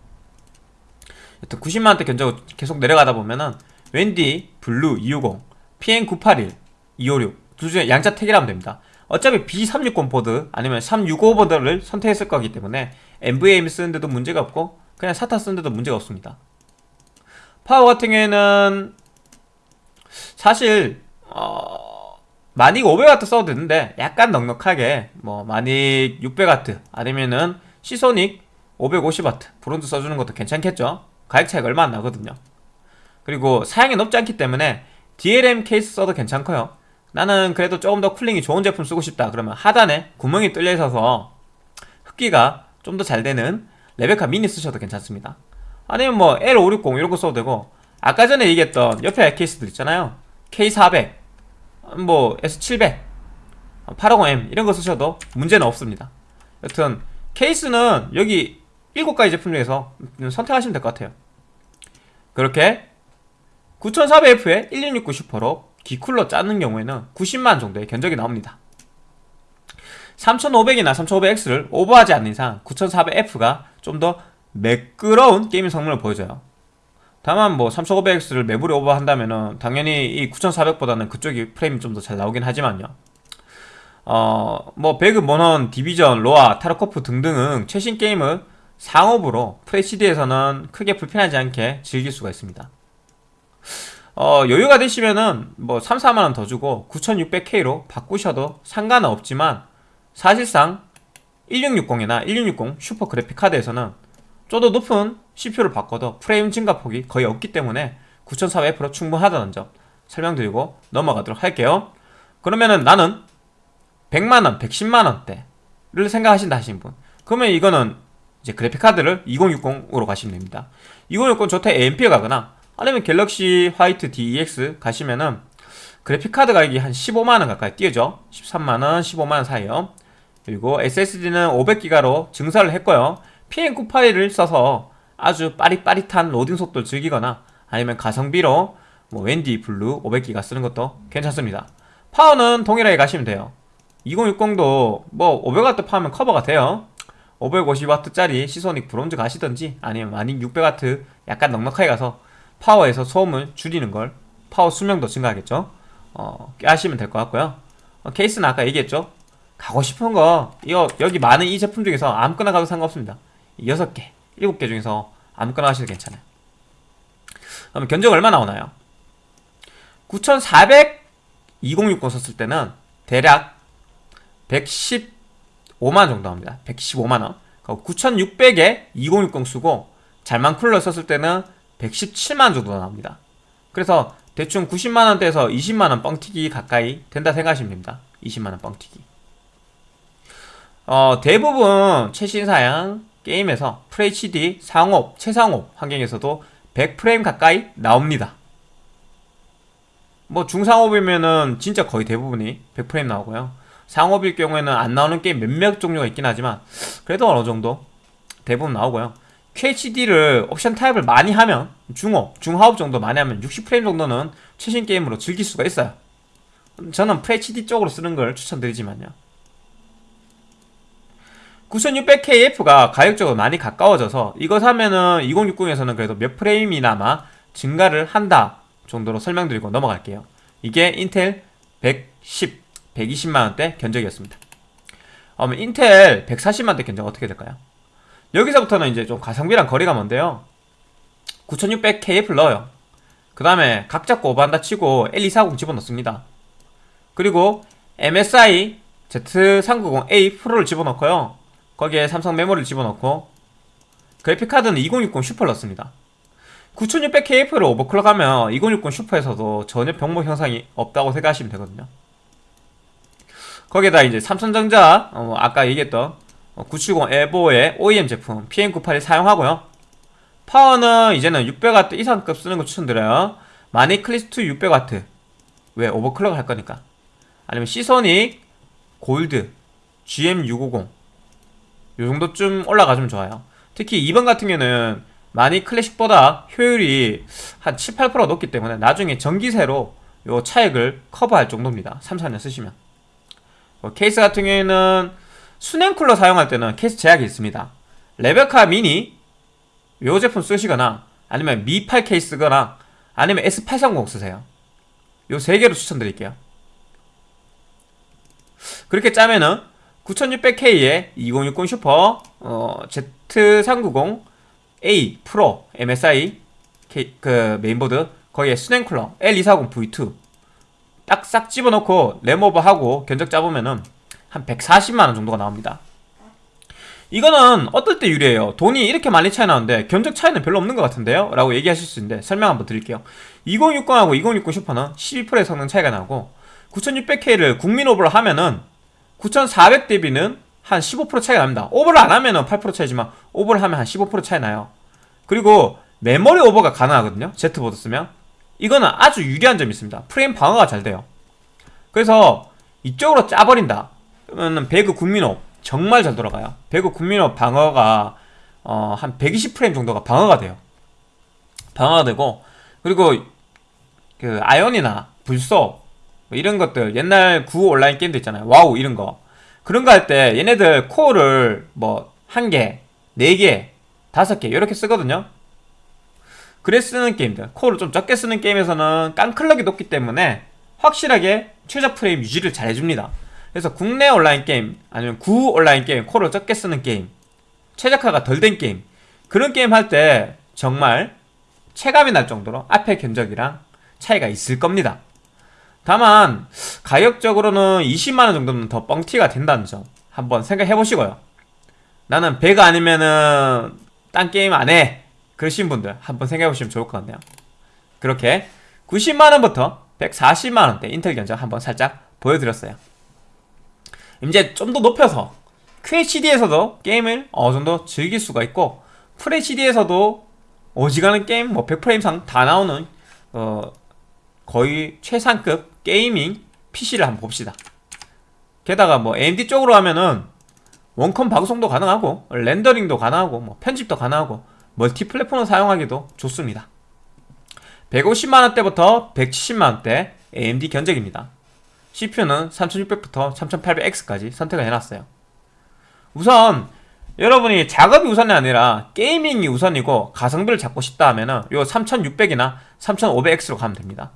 여튼 90만원대 견적 계속 내려가다 보면은 웬디 블루 250, PN981, 256 둘 중에 양자택일하면 됩니다. 어차피 B360 보드 아니면 365 보드를 선택했을 거기 때문에 NVMe 쓰는데도 문제가 없고 그냥 SATA 쓰는데도 문제가 없습니다. 파워 같은 경우에는 사실 어... 마닉 500W 써도 되는데 약간 넉넉하게 뭐 마닉 600W 아니면은 시소닉 550W 브론즈 써주는 것도 괜찮겠죠? 가격 차이가 얼마 안 나거든요. 그리고 사양이 높지 않기 때문에 DLM 케이스 써도 괜찮고요. 나는 그래도 조금 더 cooling이 좋은 제품 쓰고 싶다 그러면 하단에 구멍이 뚫려 있어서 흡기가 좀 더 잘 되는 레베카 미니 쓰셔도 괜찮습니다. 아니면 뭐 L560 이런 거 써도 되고 아까 전에 얘기했던 옆에 케이스들 있잖아요. K400 뭐 S700 850M 이런 거 쓰셔도 문제는 없습니다. 여튼 케이스는 여기 7가지 제품 중에서 선택하시면 될 것 같아요. 그렇게 9400F에 1669 슈퍼로 기쿨러 짜는 경우에는 90만 정도의 견적이 나옵니다. 3500이나 3500X를 오버하지 않는 이상 9400F가 좀 더 매끄러운 게임 성능을 보여줘요 다만 뭐 3500X를 메모리 오버한다면은 당연히 이 9400보다는 그쪽이 프레임이 좀 더 잘 나오긴 하지만요. 어, 뭐 배그, 모넌, 디비전, 로아, 타르코프 등등은 최신 게임을 상옵으로 FHD에서는 크게 불편하지 않게 즐길 수가 있습니다. 어, 여유가 되시면은 뭐 3, 4만원 더 주고 9600K로 바꾸셔도 상관은 없지만 사실상 1660이나 1660 슈퍼 그래픽 카드에서는 좀 더 높은 CPU를 바꿔도 프레임 증가 폭이 거의 없기 때문에 9400F로 충분하다는 점 설명드리고 넘어가도록 할게요. 그러면은 나는 100만원, 110만원대를 생각하신다 하신 분. 그러면 이거는 이제 그래픽카드를 2060으로 가시면 됩니다. 2060 저태 AMP에 가거나 아니면 갤럭시 화이트 DEX 가시면은 그래픽카드 가격이 한 15만원 가까이 뛰어죠 13만원, 15만원 사이요. 그리고 SSD는 500기가로 증설을 했고요. PM981을 써서 아주 빠릿빠릿한 로딩 속도를 즐기거나 아니면 가성비로 뭐 WD 블루 500기가 쓰는 것도 괜찮습니다. 파워는 동일하게 가시면 돼요. 2060도 뭐 500W 파워면 커버가 돼요. 550W짜리 시소닉 브론즈 가시던지 아니면 마닉 600W 약간 넉넉하게 가서 파워에서 소음을 줄이는 걸 파워 수명도 증가하겠죠? 어, 꾀하시면 될 것 같고요. 어, 케이스는 아까 얘기했죠? 가고 싶은 거 이거 여기 많은 이 제품 중에서 아무거나 가도 상관없습니다. 6개 7개 중에서 아무거나 하셔도 괜찮아요. 그럼 견적 얼마 나오나요? 9400 2060 썼을 때는 대략 115만 정도 합니다. 115만원. 9600에 2060 쓰고 잘만 쿨러 썼을 때는 117만 정도 나옵니다. 그래서 대충 90만원대에서 20만원 뻥튀기 가까이 된다 생각하시면 됩니다. 20만원 뻥튀기. 어, 대부분 최신 사양 게임에서 FHD 상업, 최상업 환경에서도 100프레임 가까이 나옵니다. 뭐 중상업이면은 진짜 거의 대부분이 100프레임 나오고요. 상업일 경우에는 안 나오는 게임 몇몇 종류가 있긴 하지만 그래도 어느 정도 대부분 나오고요. QHD를 옵션 타입을 많이 하면 중업, 중하업 정도 많이 하면 60프레임 정도는 최신 게임으로 즐길 수가 있어요. 저는 FHD 쪽으로 쓰는 걸 추천드리지만요 9600KF가 가격적으로 많이 가까워져서 이거 사면은 2060에서는 그래도 몇 프레임이나마 증가를 한다 정도로 설명드리고 넘어갈게요. 이게 인텔 110, 120만원대 견적이었습니다. 그러면 인텔 140만원대 견적 어떻게 될까요? 여기서부터는 이제 좀 가성비랑 거리가 먼데요. 9600KF를 넣어요. 그 다음에 각 잡고 오반다 치고 L240 집어넣습니다. 그리고 MSI Z390A 프로를 집어넣고요 거기에 삼성 메모리를 집어넣고 그래픽카드는 2060 슈퍼를 넣습니다. 9600KF를 오버클럭하면 2060 슈퍼에서도 전혀 병목 형상이 없다고 생각하시면 되거든요. 거기에다 이제 삼성전자 어, 아까 얘기했던 970 에보의 OEM 제품 PM981 사용하고요. 파워는 이제는 600W 이상급 쓰는 거 추천드려요. 마니클리스트. 600W 왜 오버클럭을 할 거니까. 아니면 시소닉 골드 GM650 요 정도쯤 올라가주면 좋아요. 특히 2번 같은 경우는 많이 클래식보다 효율이 한 7, 8% 높기 때문에 나중에 전기세로 요 차액을 커버할 정도입니다. 3, 4년 쓰시면. 뭐 케이스 같은 경우에는 수냉 쿨러 사용할 때는 케이스 제약이 있습니다. 레베카 미니 요 제품 쓰시거나 아니면 미8 케이스거나 아니면 S830 쓰세요. 요 세 개로 추천드릴게요. 그렇게 짜면은 9600K에 2060 슈퍼 어, Z390A 프로 MSI K, 그 메인보드 거기에 수냉쿨러 L240 V2 딱 싹 집어넣고 램오버하고 견적 잡으면은 한 140만원 정도가 나옵니다. 이거는 어떨 때 유리해요? 돈이 이렇게 많이 차이 나는데 견적 차이는 별로 없는 것 같은데요? 라고 얘기하실 수 있는데 설명 한번 드릴게요. 2060하고 2060 슈퍼는 12%의 성능 차이가 나고 9600K를 국민 오버를 하면은 9400 대비는 한 15% 차이가 납니다. 오버를 안 하면 은8% 차이지만 오버를 하면 한 15% 차이 나요. 그리고 메모리 오버가 가능하거든요. Z보드 쓰면. 이거는 아주 유리한 점이 있습니다. 프레임 방어가 잘 돼요. 그래서 이쪽으로 짜버린다. 그러면 배그 국민옵 정말 잘 돌아가요. 배그 국민옵 방어가 어, 한 120프레임 정도가 방어가 돼요. 방어가 되고 그리고 그 아이온이나 블소 뭐 이런 것들. 옛날 구 온라인 게임도 있잖아요. 와우 이런 거. 그런 거 할 때 얘네들 코어를 뭐 한 개, 네 개, 다섯 개 이렇게 쓰거든요. 그래 쓰는 게임들. 코어를 좀 적게 쓰는 게임에서는 깡클럭이 높기 때문에 확실하게 최저 프레임 유지를 잘 해줍니다. 그래서 국내 온라인 게임 아니면 구 온라인 게임 코어를 적게 쓰는 게임 최적화가 덜 된 게임 그런 게임 할 때 정말 체감이 날 정도로 앞에 견적이랑 차이가 있을 겁니다 다만 가격적으로는 20만원 정도는 더 뻥튀기가 된다는 점 한번 생각해 보시고요. 나는 100 아니면은 딴 게임 안해. 그러신 분들 한번 생각해 보시면 좋을 것 같네요. 그렇게 90만원부터 140만원대 인텔 견적 한번 살짝 보여드렸어요. 이제 좀 더 높여서 QHD에서도 게임을 어느 정도 즐길 수가 있고 FHD에서도 어지간한 게임 뭐 100프레임 이상 다 나오는 어 거의 최상급 gaming PC를 한번 봅시다. 게다가 뭐 AMD 쪽으로 하면은 원컴 방송도 가능하고 렌더링도 가능하고 뭐 편집도 가능하고 멀티 플랫폼을 사용하기도 좋습니다. 150만원대부터 170만원대 AMD 견적입니다. CPU는 3600부터 3800X까지 선택을 해놨어요. 우선 여러분이 작업이 우선이 아니라 게이밍이 우선이고 가성비를 잡고 싶다 하면은 요 3600이나 3500X로 가면 됩니다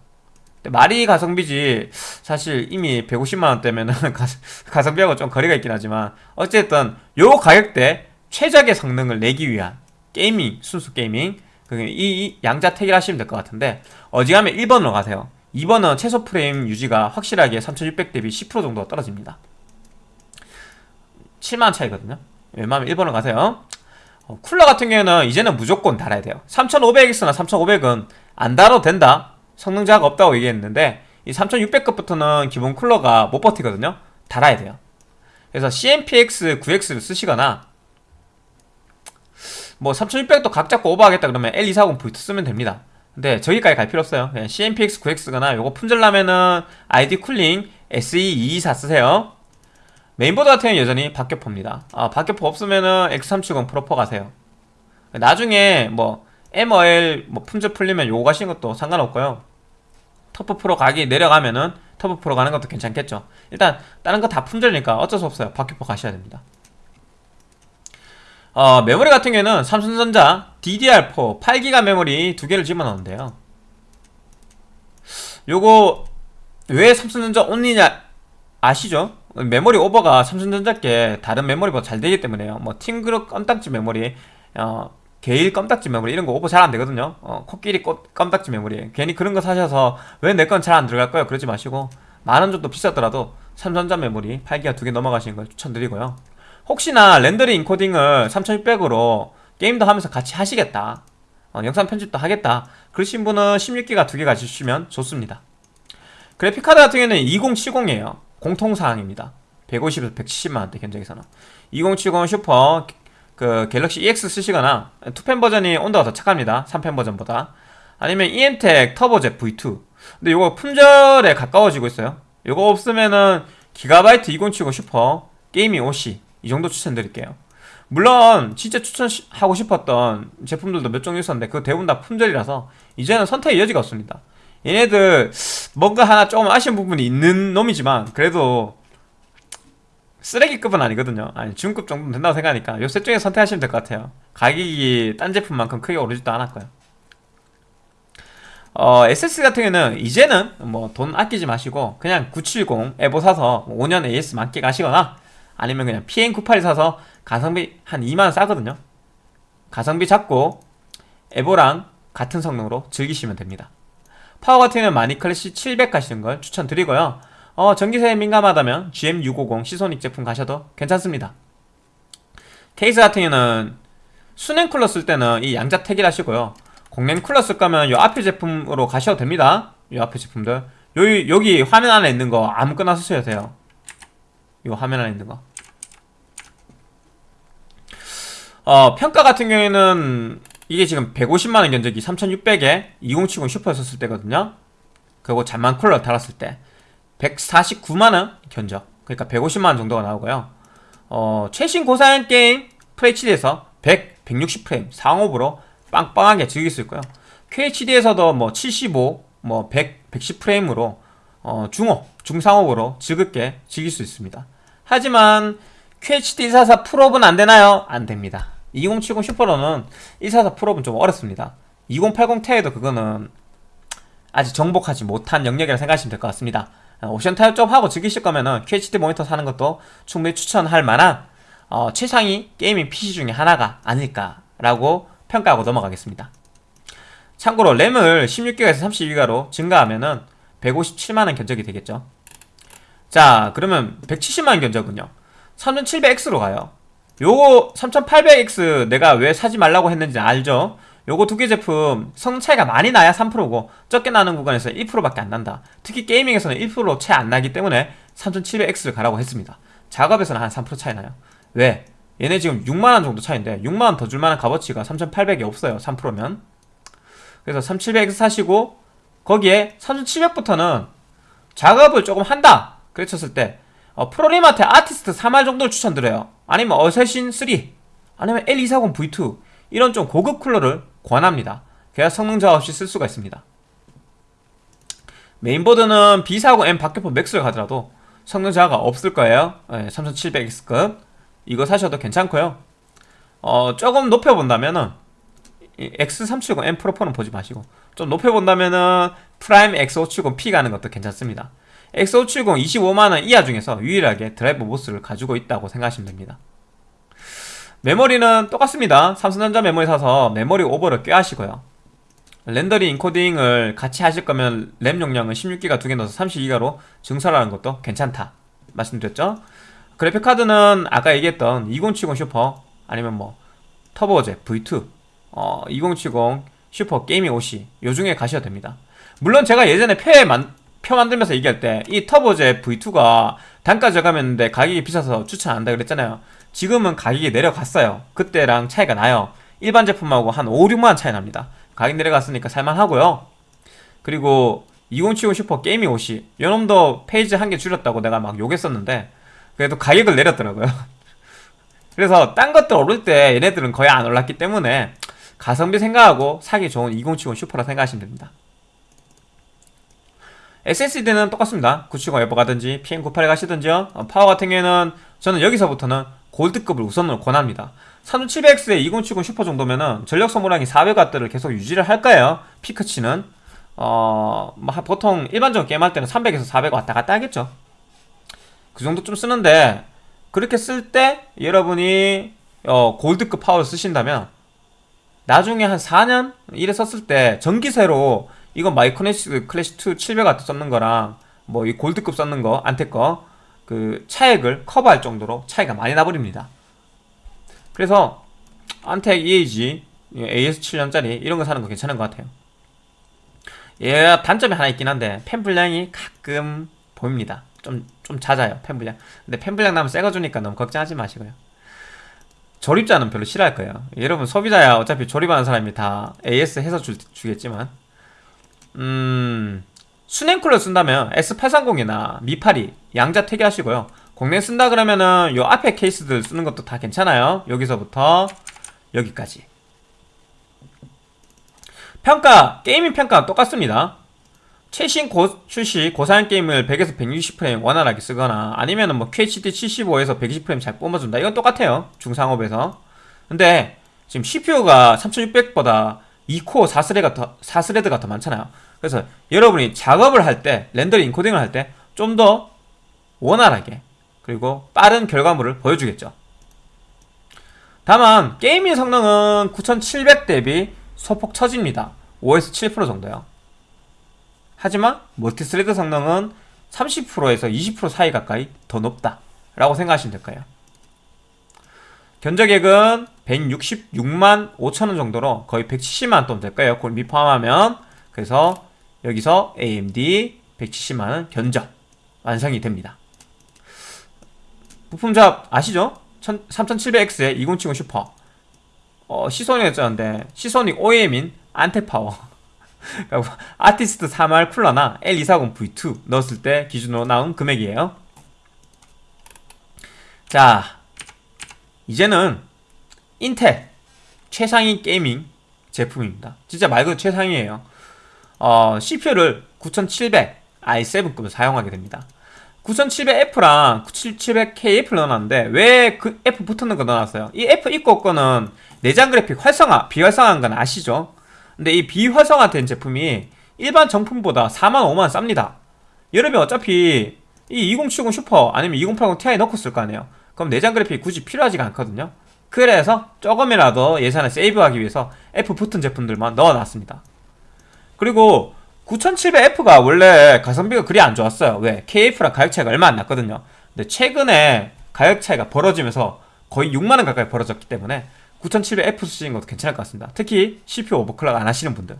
말이 가성비지 사실 이미 150만원대면은 가성비하고 좀 거리가 있긴 하지만 어쨌든 요 가격대 최적의 성능을 내기 위한 gaming 순수 gaming. 이 양자택일 하시면 될 것 같은데 어지간하면 1번으로 가세요. 2번은 최소 프레임 유지가 확실하게 3600 대비 10% 정도 떨어집니다. 7만원 차이거든요. 웬만하면 1번으로 가세요. 어, 쿨러 같은 경우에는 이제는 무조건 달아야 돼요. 3500X나 3500은 안 달아도 된다 성능 차가 없다고 얘기했는데 이 3600급부터는 기본 쿨러가 못 버티거든요. 달아야 돼요. 그래서 CNPS 9X를 쓰시거나 뭐 3600도 각 잡고 오버하겠다 그러면 L240V2 쓰면 됩니다. 근데 저기까지 갈 필요 없어요. 그냥 CNPS 9X거나 요거 품절나면은 ID 쿨링 SE224 쓰세요. 메인보드 같은 경우는 여전히 박격포입니다. 아 박격포 없으면은 X370 프로4 가세요. 나중에 뭐 MOL 뭐 품절 풀리면 요거 가시는 것도 상관없고요 터프 프로 가기 내려가면은 터프 프로 가는 것도 괜찮겠죠. 일단 다른 거 다 품절이니까 어쩔 수 없어요. 박격포 가셔야 됩니다. 어, 메모리 같은 경우에는 삼성전자 DDR4 8기가 메모리 두 개를 집어넣는데요. 요거 왜 삼성전자 only냐 아시죠? 메모리 오버가 삼성전자께 다른 메모리보다 잘 되기 때문에요. 뭐 팀그룹 껌딱지 메모리 어, 게일 껌딱지 메모리 이런 거 오버 잘 안 되거든요. 어, 코끼리 꽃 껌딱지 메모리. 괜히 그런 거 사셔서 왜 내 건 잘 안 들어갈까요? 그러지 마시고 만원 정도 비싸더라도 삼성전자 메모리 8기가 두 개 넣어 가시는 걸 추천드리고요. 혹시나 렌더링 인코딩을 3600으로 게임도 하면서 같이 하시겠다. 어, 영상 편집도 하겠다. 그러신 분은 16기가 두 개 가지시면 좋습니다. 그래픽카드 같은 경우는 2070이에요. 공통사항입니다. 150에서 170만원대 견적에서는. 2070 슈퍼 그 갤럭시 EX 쓰시거나 투팬 버전이 온도가 더 착합니다. 3팬 버전보다. 아니면 EMTEC 터보젯 V2 근데 이거 품절에 가까워지고 있어요. 이거 없으면은 기가바이트 2070 슈퍼 게이밍 OC 이 정도 추천드릴게요. 물론 진짜 추천하고 싶었던 제품들도 몇 종류 있었는데 그 대부분 다 품절이라서 이제는 선택의 여지가 없습니다. 얘네들 뭔가 하나 조금 아쉬운 부분이 있는 놈이지만 그래도 쓰레기급은 아니거든요. 아니 중급 정도는 된다고 생각하니까 요셋 중에 선택하시면 될 것 같아요. 가격이 딴 제품만큼 크게 오르지도 않았고요. 어, SS 같은 경우는 이제는 뭐 돈 아끼지 마시고 그냥 970 에보 사서 5년 AS 만기 가시거나 아니면 그냥 PN98이 사서 가성비 한 2만원 싸거든요. 가성비 잡고 에보랑 같은 성능으로 즐기시면 됩니다. 파워 같은 경우는 마닉 클래식 700 가시는 걸 추천드리고요 어, 전기세에 민감하다면 GM650 시소닉 제품 가셔도 괜찮습니다. 케이스 같은 경우는 수냉 쿨러 쓸 때는 이 양자 택일 하시고요. 공냉 쿨러 쓸 거면 이 앞에 제품으로 가셔도 됩니다. 이 앞에 제품들. 여기, 여기 화면 안에 있는 거 아무거나 쓰셔도 돼요. 이 화면 안에 있는 거. 어, 평가 같은 경우에는 이게 지금 150만원 견적이 3600에 2070 슈퍼 썼을 때거든요. 그리고 잠만 쿨러 달았을 때 149만원 견적. 그러니까 150만원 정도가 나오고요. 어, 최신 고사양 게임 FHD에서 100, 160프레임 상업으로 빵빵하게 즐길 수 있고요. QHD에서도 뭐 75, 뭐 100, 110프레임으로 어, 중호, 중상업으로 즐겁게 즐길 수 있습니다. 하지만 QHD 144 풀옵은 안되나요? 안됩니다. 2070 슈퍼로는 144 풀옵은 좀 어렵습니다. 2080 Ti에도 그거는 아직 정복하지 못한 영역이라 생각하시면 될 것 같습니다 옵션 타협 좀 하고 즐기실 거면은 QHD 모니터 사는 것도 충분히 추천할 만한 어, 최상위 gaming PC 중에 하나가 아닐까라고 평가하고 넘어가겠습니다. 참고로 램을 16기가에서 32기가로 증가하면은 157만원 견적이 되겠죠. 자 그러면 170만원 견적은요? 3700X로 가요. 요거 3800X 내가 왜 사지 말라고 했는지 알죠? 요거 두 개 제품 성능 차이가 많이 나야 3%고 적게 나는 구간에서 1%밖에 안 난다. 특히 게이밍에서는 1%채안 나기 때문에 3700X를 가라고 했습니다. 작업에서는 한 3% 차이 나요. 왜? 얘네 지금 6만원 정도 차이인데 6만원 더 줄만한 값어치가 3800이 없어요 3%면. 그래서 3700X 사시고 거기에 3700부터는 작업을 조금 한다 그랬었을 때 어, 프로리마테크 아티스트 3할 정도를 추천드려요. 아니면 어쌔신 3 아니면 L240V2 이런 좀 고급 쿨러를 권합니다. 그래야 성능 저하 없이 쓸 수가 있습니다. 메인보드는 B450M 박격포 맥스를 가더라도 성능 저하가 없을 거예요. 네, 3700X급. 이거 사셔도 괜찮고요. 어, 조금 높여본다면은 X370 M 프로포는 보지 마시고 좀 높여본다면은 프라임 X570P 가는 것도 괜찮습니다. X570 25만원 이하 중에서 유일하게 driver MOS를 가지고 있다고 생각하시면 됩니다 메모리는 똑같습니다. 삼성전자 메모리 사서 메모리 오버를 꽤 하시고요. 렌더링 인코딩을 같이 하실 거면 램 용량은 16기가 두 개 넣어서 32기가로 증설하는 것도 괜찮다. 말씀드렸죠? 그래픽카드는 아까 얘기했던 2070 슈퍼 아니면 뭐 터보젯 V2 어, 2070 슈퍼 게이밍 OC 요 중에 가셔도 됩니다. 물론 제가 예전에 표에 만, 표 만들면서 얘기할 때 이 터보젯 V2가 단가 저감했는데 가격이 비싸서 추천 안 한다 그랬잖아요 지금은 가격이 내려갔어요. 그때랑 차이가 나요. 일반 제품하고 한 5, 6만원 차이 납니다. 가격 내려갔으니까 살만하고요. 그리고 2070 슈퍼 게이밍 OC 요놈도 phase 한 개 줄였다고 내가 막 욕했었는데 그래도 가격을 내렸더라고요. 그래서 딴 것들 오를 때 얘네들은 거의 안 올랐기 때문에 가성비 생각하고 사기 좋은 2070 슈퍼라 생각하시면 됩니다. SSD는 똑같습니다. 970 에보 가든지 PM981 가시든지요. 어, 파워 같은 경우에는 저는 여기서부터는 골드급을 우선으로 권합니다. 3700X에 2070 슈퍼 정도면은 전력 소모량이 400W를 계속 유지를 할 거예요. 피크치는. 어... 뭐 보통 일반적으로 게임할 때는 300에서 400 왔다 갔다 하겠죠. 그 정도 좀 쓰는데 그렇게 쓸 때 여러분이 어, 골드급 파워를 쓰신다면 나중에 한 4년 이래 썼을 때 전기세로 이건 마이크로네스 클래시2 700W 썼는 거랑 뭐 이 골드급 썼는 거 안테 거 그 차액을 커버할 정도로 차이가 많이 나버립니다. 그래서 안텍 EAG AS7년짜리 이런 거 사는 거 괜찮은 것 같아요. 얘 단점이 하나 있긴 한데 팬 분량이 가끔 보입니다. 좀, 좀 잦아요 팬 분량. 근데 팬 분량 나면 새거 주니까 너무 걱정하지 마시고요. 조립자는 별로 싫어할 거예요. 여러분 소비자야. 어차피 조립하는 사람이 다 AS 해서 주, 주겠지만. 음... 수냉쿨러 쓴다면 S830이나 미파리 양자 퇴기하시고요. 공랭 쓴다 그러면은 요 앞에 케이스들 쓰는 것도 다 괜찮아요. 여기서부터 여기까지. 평가 gaming 평가 똑같습니다. 최신 고 출시 고사양 게임을 100에서 160프레임 원활하게 쓰거나 아니면 은 뭐 QHD 75에서 120프레임 잘 뿜어준다. 이건 똑같아요. 중상업에서. 근데 지금 CPU가 3600보다 2코어 4thread가 더, 4thread가 더 많잖아요 그래서 여러분이 작업을 할 때 렌더링 인코딩을 할 때 좀 더 원활하게 그리고 빠른 결과물을 보여주겠죠. 다만 gaming 성능은 9700 대비 소폭 처집니다. 5에서 7% 정도요. 하지만 multi-thread 성능은 30%에서 20% 사이 가까이 더 높다 라고 생각하시면 될까요. 견적액은 166만 5천원 정도로 거의 170만원 돈 될까요. 그걸 미포함하면. 그래서 여기서 AMD 170만원 견적 완성이 됩니다. 부품 잡 아시죠? 3700X에 2070 슈퍼. 어, 시소닉이었는데 시소닉 OEM인 안테파워. 아티스트 3R 쿨러나 L240 V2 넣었을 때 기준으로 나온 금액이에요. 자 이제는 인텔 최상위 gaming 제품입니다. 진짜 말 그대로 최상위에요 어, CPU를 9700 i7급을 사용하게 됩니다. 9700F랑 9700KF를 넣어놨는데 왜 그 F 붙는 거 넣어놨어요? 이 F 있고 거는 내장 그래픽 활성화, 비활성화한 건 아시죠? 근데 이 비활성화된 제품이 일반 정품보다 4만 5만 쌉니다. 여러분 어차피 이 2070 슈퍼 아니면 2080 Ti 넣고 쓸 거 아니에요. 그럼 내장 그래픽 굳이 필요하지가 않거든요. 그래서 조금이라도 예산을 세이브하기 위해서 F 붙은 제품들만 넣어놨습니다 그리고 9700F가 원래 가성비가 그리 안 좋았어요. 왜? KF랑 가격 차이가 얼마 안 났거든요. 근데 최근에 가격 차이가 벌어지면서 거의 6만원 가까이 벌어졌기 때문에 9700F 쓰시는 것도 괜찮을 것 같습니다. 특히 CPU 오버클럭 안 하시는 분들.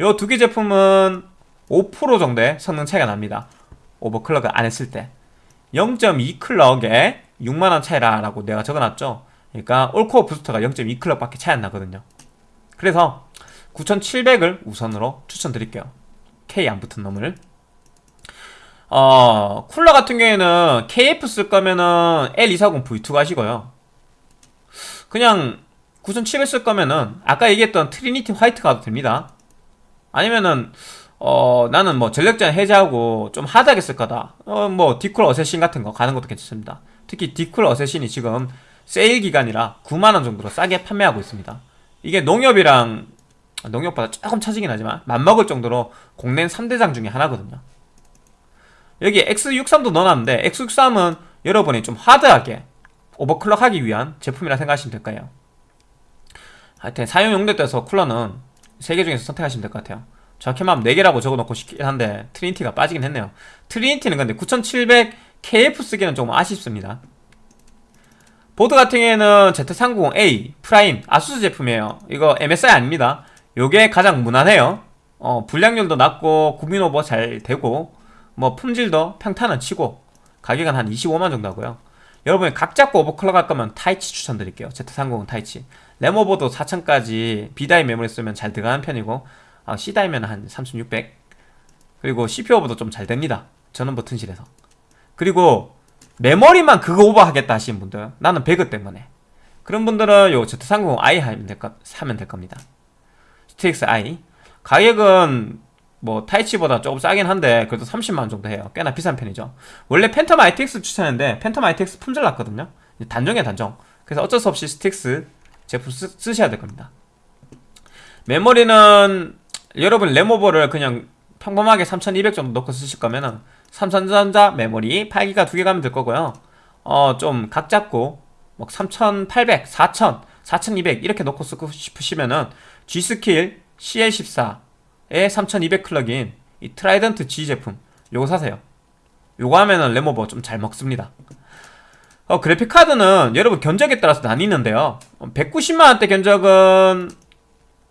이 두 개 제품은 5% 정도의 성능 차이가 납니다. overclock을 안 했을 때. 0.2clock에 6만원 차이라고 내가 적어놨죠. 그러니까 all core 부스터가 0.2clock밖에 차이 안 나거든요. 그래서 9700을 우선으로 추천드릴게요. K 안 붙은 놈을. 어 쿨러 같은 경우에는 KF 쓸 거면은 L240 V2 가시고요. 그냥 9700 쓸 거면은 아까 얘기했던 트리니티 화이트 가도 됩니다. 아니면은 어 나는 뭐 전력제한 해제하고 좀 hard하게 쓸 거다. 어 뭐 딥쿨 어쌔신 같은 거 가는 것도 괜찮습니다. 특히 딥쿨 어쌔신이 지금 세일 기간이라 9만원 정도로 싸게 판매하고 있습니다. 이게 녹투아랑 녹투아보다 조금 처지긴 하지만 맞먹을 정도로 공랭 3대장 중에 하나거든요. 여기 X63도 넣어놨는데 X63은 여러분이 좀 hard하게 overclock하기 위한 제품이라 생각하시면 될 거예요. 하여튼 사용 용도에 따라서 쿨러는 3개 중에서 선택하시면 될 것 같아요. 정확히 말하면 4개라고 적어놓고 싶긴 한데 트리니티가 빠지긴 했네요. 트리니티는 근데 9700 KF 쓰기는 조금 아쉽습니다. 보드 같은 경우에는 Z390A 프라임 아수스 제품이에요. 이거 MSI 아닙니다 요게 가장 무난해요. 어, 불량률도 낮고 국민 오버 잘 되고 뭐 품질도 평타는 치고 가격은 한 25만 정도 하고요. 여러분이 각 잡고 overclock 할 거면 Taichi 추천드릴게요. Z390 Taichi. 램 오버도 4000까지 B die 메모리 쓰면 잘 들어가는 편이고 아, C die면 한 3600 그리고 CPU 오버도 좀 잘 됩니다. 전원부 튼실해서. 그리고 메모리만 그거 오버하겠다 하시는 분들 나는 배그 때문에. 그런 분들은 요 Z390i 하면 될, 거, 사면 될 겁니다 Strix i. 가격은 뭐 Taichi보다 조금 싸긴 한데 그래도 30만원 정도 해요. 꽤나 비싼 편이죠. 원래 Phantom ITX 추천했는데 Phantom ITX 품절 났거든요. 단종이야 단종. 그래서 어쩔 수 없이 Strix 제품 쓰, 쓰셔야 될 겁니다. 메모리는 여러분 램 오버를 그냥 평범하게 3200 정도 넣고 쓰실 거면은 삼성전자 메모리 8기가 두 개 가면 될 거고요. 어 좀 각 잡고 뭐 3800, 4000, 4200 이렇게 넣고 쓰고 싶으시면은 G.Skill CL14의 3200 clock인 이 Trident G 제품 요거 사세요. 요거 하면은 램 오버 좀 잘 먹습니다. 어, 그래픽카드는 여러분 견적에 따라서 나뉘는데요. 190만원대 견적은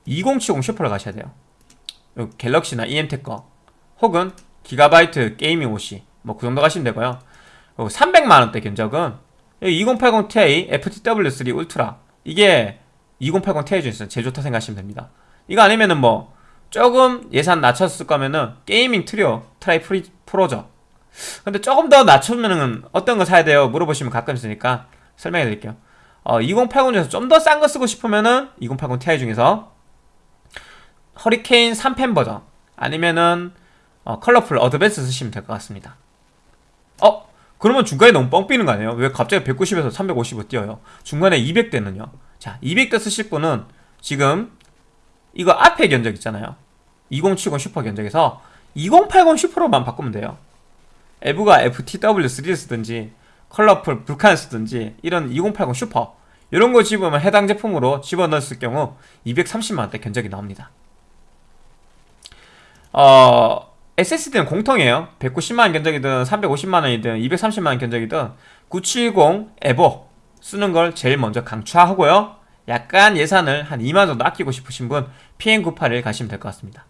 2070 Super를 가셔야 돼요. Galaxy나 emTek 거 혹은 Gigabyte Gaming OC 뭐 그 정도 가시면 되고요. 300만원대 견적은 2080 Ti FTW3 Ultra. 이게 2080 Ti 중에서 제일 좋다 생각하시면 됩니다 이거 아니면은 뭐 조금 예산 낮췄을 거면은 Gaming Trio 트라이 프리, Pro죠 근데 조금 더 낮추면은 어떤 거 사야 돼요 물어보시면 가끔 있으니까 설명해 드릴게요 어, 2080 중에서 좀 더 싼 거 쓰고 싶으면은 2080 Ti 중에서 Hurricane 3팬 버전 아니면은 어, Colorful Advanced 쓰시면 될 것 같습니다 어? 그러면 중간에 너무 뻥 뛰는 거 아니에요? 왜 갑자기 190에서 350을 뛰어요? 중간에 200대는요? 자 200대 쓰실 분은 지금 이거 앞에 견적 있잖아요. 2070 슈퍼 견적에서 2080 Super로만 바꾸면 돼요. EVGA FTW3 쓰든지 Colorful Vulcan 쓰든지 이런 2080 슈퍼 이런 거 집으면 해당 제품으로 집어넣었을 경우 230만원대 견적이 나옵니다. 어... SSD는 공통이에요. 190만원 견적이든 350만원이든 230만원 견적이든 970 에보 쓰는 걸 제일 먼저 강추하고요. 약간 예산을 한 2만원 정도 아끼고 싶으신 분 PN98을 가시면 될 것 같습니다.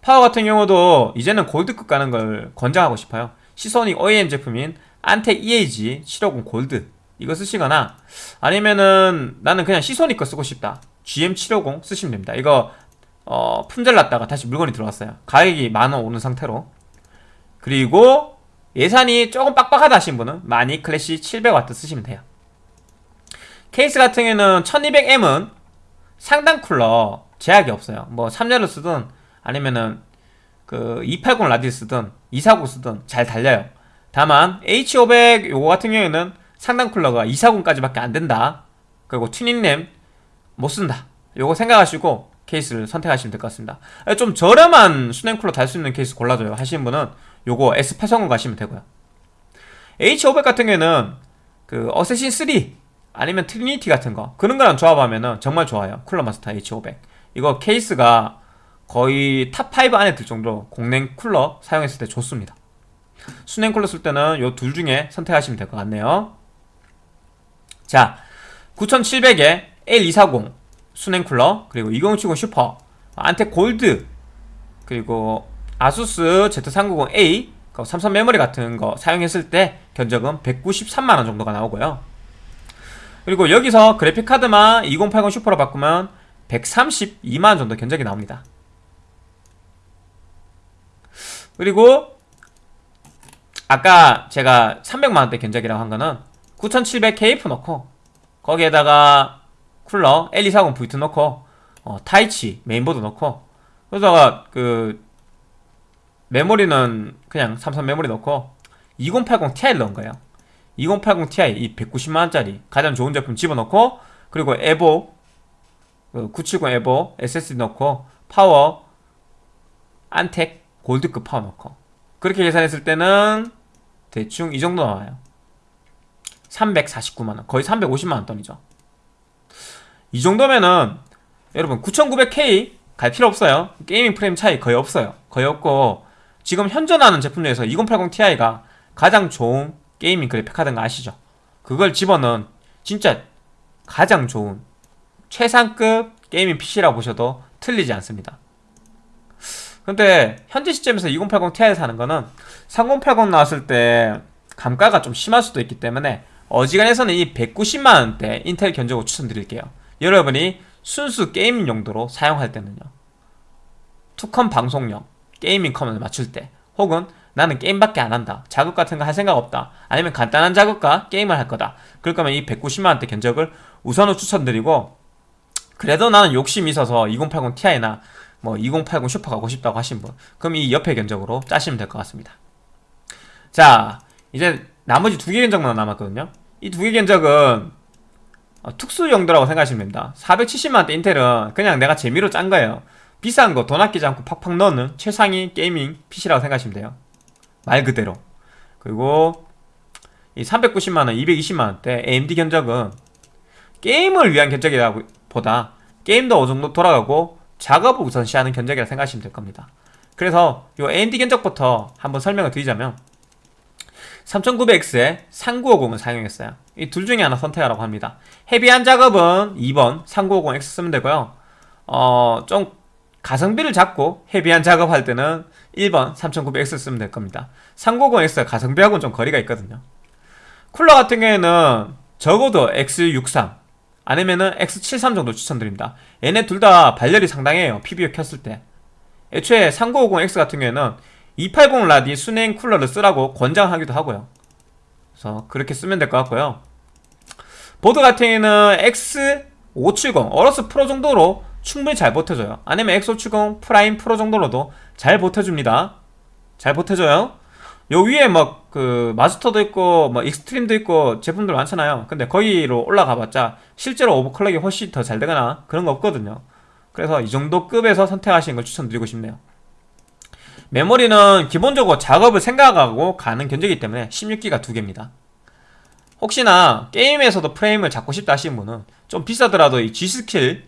파워 같은 경우도 이제는 골드급 가는 걸 권장하고 싶어요. 시소닉 OEM 제품인 안텍 EAG 750 골드 이거 쓰시거나 아니면은 나는 그냥 시소닉 거 쓰고 싶다. GM750 쓰시면 됩니다. 이거 어, 품절 났다가 다시 물건이 들어왔어요. 가격이 만 원 오는 상태로. 그리고 예산이 조금 빡빡하다 하신 분은 마니 클래시 700W 쓰시면 돼요. 케이스 같은 경우에는 1200M은 상단 쿨러 제약이 없어요. 뭐 3열을 쓰든 아니면은 그 280 라디 쓰든 240 쓰든 잘 달려요. 다만 H500 요거 같은 경우에는 상단 쿨러가 240까지밖에 안 된다. 그리고 튜닝램 못 쓴다. 요거 생각하시고 케이스를 선택하시면 될 것 같습니다. 좀 저렴한 수냉 쿨러 달 수 있는 케이스 골라줘요. 하시는 분은 요거 S830 가시면 되고요. H500 같은 경우에는 그 Assassin 3 아니면 Trinity 같은 거 그런 거랑 조합하면은 정말 좋아요. Cooler Master H500 이거 케이스가 거의 top 5 안에 들 정도로 공냉 쿨러 사용했을 때 좋습니다. 수냉 쿨러 쓸 때는 요 둘 중에 선택하시면 될 것 같네요. 자 9700에 L240 수냉 쿨러 그리고 2070 슈퍼 안텍 골드 그리고 아수스 Z390A 그 삼성 메모리 같은 거 사용했을 때 견적은 193만원 정도가 나오고요. 그리고 여기서 그래픽카드만 2080 슈퍼로 바꾸면 132만원 정도 견적이 나옵니다. 그리고 아까 제가 300만원대 견적이라고 한 거는 9700KF 넣고 거기에다가 쿨러 L240 V2 넣고 어, Taichi 메인보드 넣고 그러다가 그 메모리는 그냥 삼성 메모리 넣고 2080 Ti를 넣은 거예요. 2080 Ti 이 190만원짜리 가장 좋은 제품 집어넣고 그리고 EVO 970 EVO SSD 넣고 파워 Antec Gold급 파워 넣고 그렇게 계산했을 때는 대충 이 정도 나와요. 349만원. 거의 350만원 돈이죠. 이 정도면은 여러분 9900K 갈 필요 없어요. gaming 프레임 차이 거의 없어요. 거의 없고 지금 현존하는 제품 중에서 2080 Ti가 가장 좋은 gaming 그래픽 카드인 거 아시죠? 그걸 집어넣은 진짜 가장 좋은 최상급 gaming PC라고 보셔도 틀리지 않습니다. 근데 현재 시점에서 2080 Ti 사는 거는 3080 나왔을 때 감가가 좀 심할 수도 있기 때문에 어지간해서는 이 190만원대 인텔 견적을 추천드릴게요. 여러분이 순수 gaming 용도로 사용할 때는요. 투컴 방송용 gaming 컴을 맞출 때 혹은 나는 게임밖에 안 한다 작업 같은 거 할 생각 없다 아니면 간단한 작업과 게임을 할 거다. 그럴 거면 이 190만원대 견적을 우선으로 추천드리고 그래도 나는 욕심이 있어서 2080 Ti나 뭐 2080 슈퍼 가고 싶다고 하신 분 그럼 이 옆에 견적으로 짜시면 될 것 같습니다. 자 이제 나머지 두 개 견적만 남았거든요. 이 두 개 견적은 어, 특수 용도라고 생각하시면 됩니다. 470만원대 Intel은 그냥 내가 재미로 짠 거예요 비싼 거 돈 아끼지 않고 팍팍 넣는 최상위 gaming PC라고 생각하시면 돼요. 말 그대로. 그리고 이 390만원, 220만원대 AMD 견적은 게임을 위한 견적이라 보다 게임도 어느 정도 돌아가고 작업을 우선시하는 견적이라 생각하시면 될 겁니다. 그래서 이 AMD 견적부터 한번 설명을 드리자면 3900X에 3950을 사용했어요. 이 둘 중에 하나 선택하라고 합니다. 헤비한 작업은 2번 3950X 쓰면 되고요. 어, 좀 가성비를 잡고 헤비한 작업할 때는 1번 3900X 쓰면 될 겁니다. 390X가 가성비하고는 좀 거리가 있거든요. 쿨러 같은 경우에는 적어도 X63 아니면은 X73 정도 추천드립니다. 얘네 둘 다 발열이 상당해요 PBO 켰을 때. 애초에 3950X 같은 경우에는 280 라디 수냉 쿨러를 쓰라고 권장하기도 하고요. 그래서 그렇게 쓰면 될 것 같고요. 보드 같은 경우에는 X570 AORUS Pro 정도로 충분히 잘 버텨줘요. 아니면 X570 Prime Pro 정도로도 잘 버텨줍니다. 잘 버텨줘요. 요 위에 막 그 마스터도 있고 뭐 익스트림도 있고 제품들 많잖아요. 근데 거기로 올라가봤자 실제로 overclock이 훨씬 더 잘 되거나 그런 거 없거든요. 그래서 이 정도 급에서 선택하시는 걸 추천드리고 싶네요. 메모리는 기본적으로 작업을 생각하고 가는 견적이기 때문에 16기가 두 개입니다. 혹시나 게임에서도 프레임을 잡고 싶다 하시는 분은 좀 비싸더라도 이 G.Skill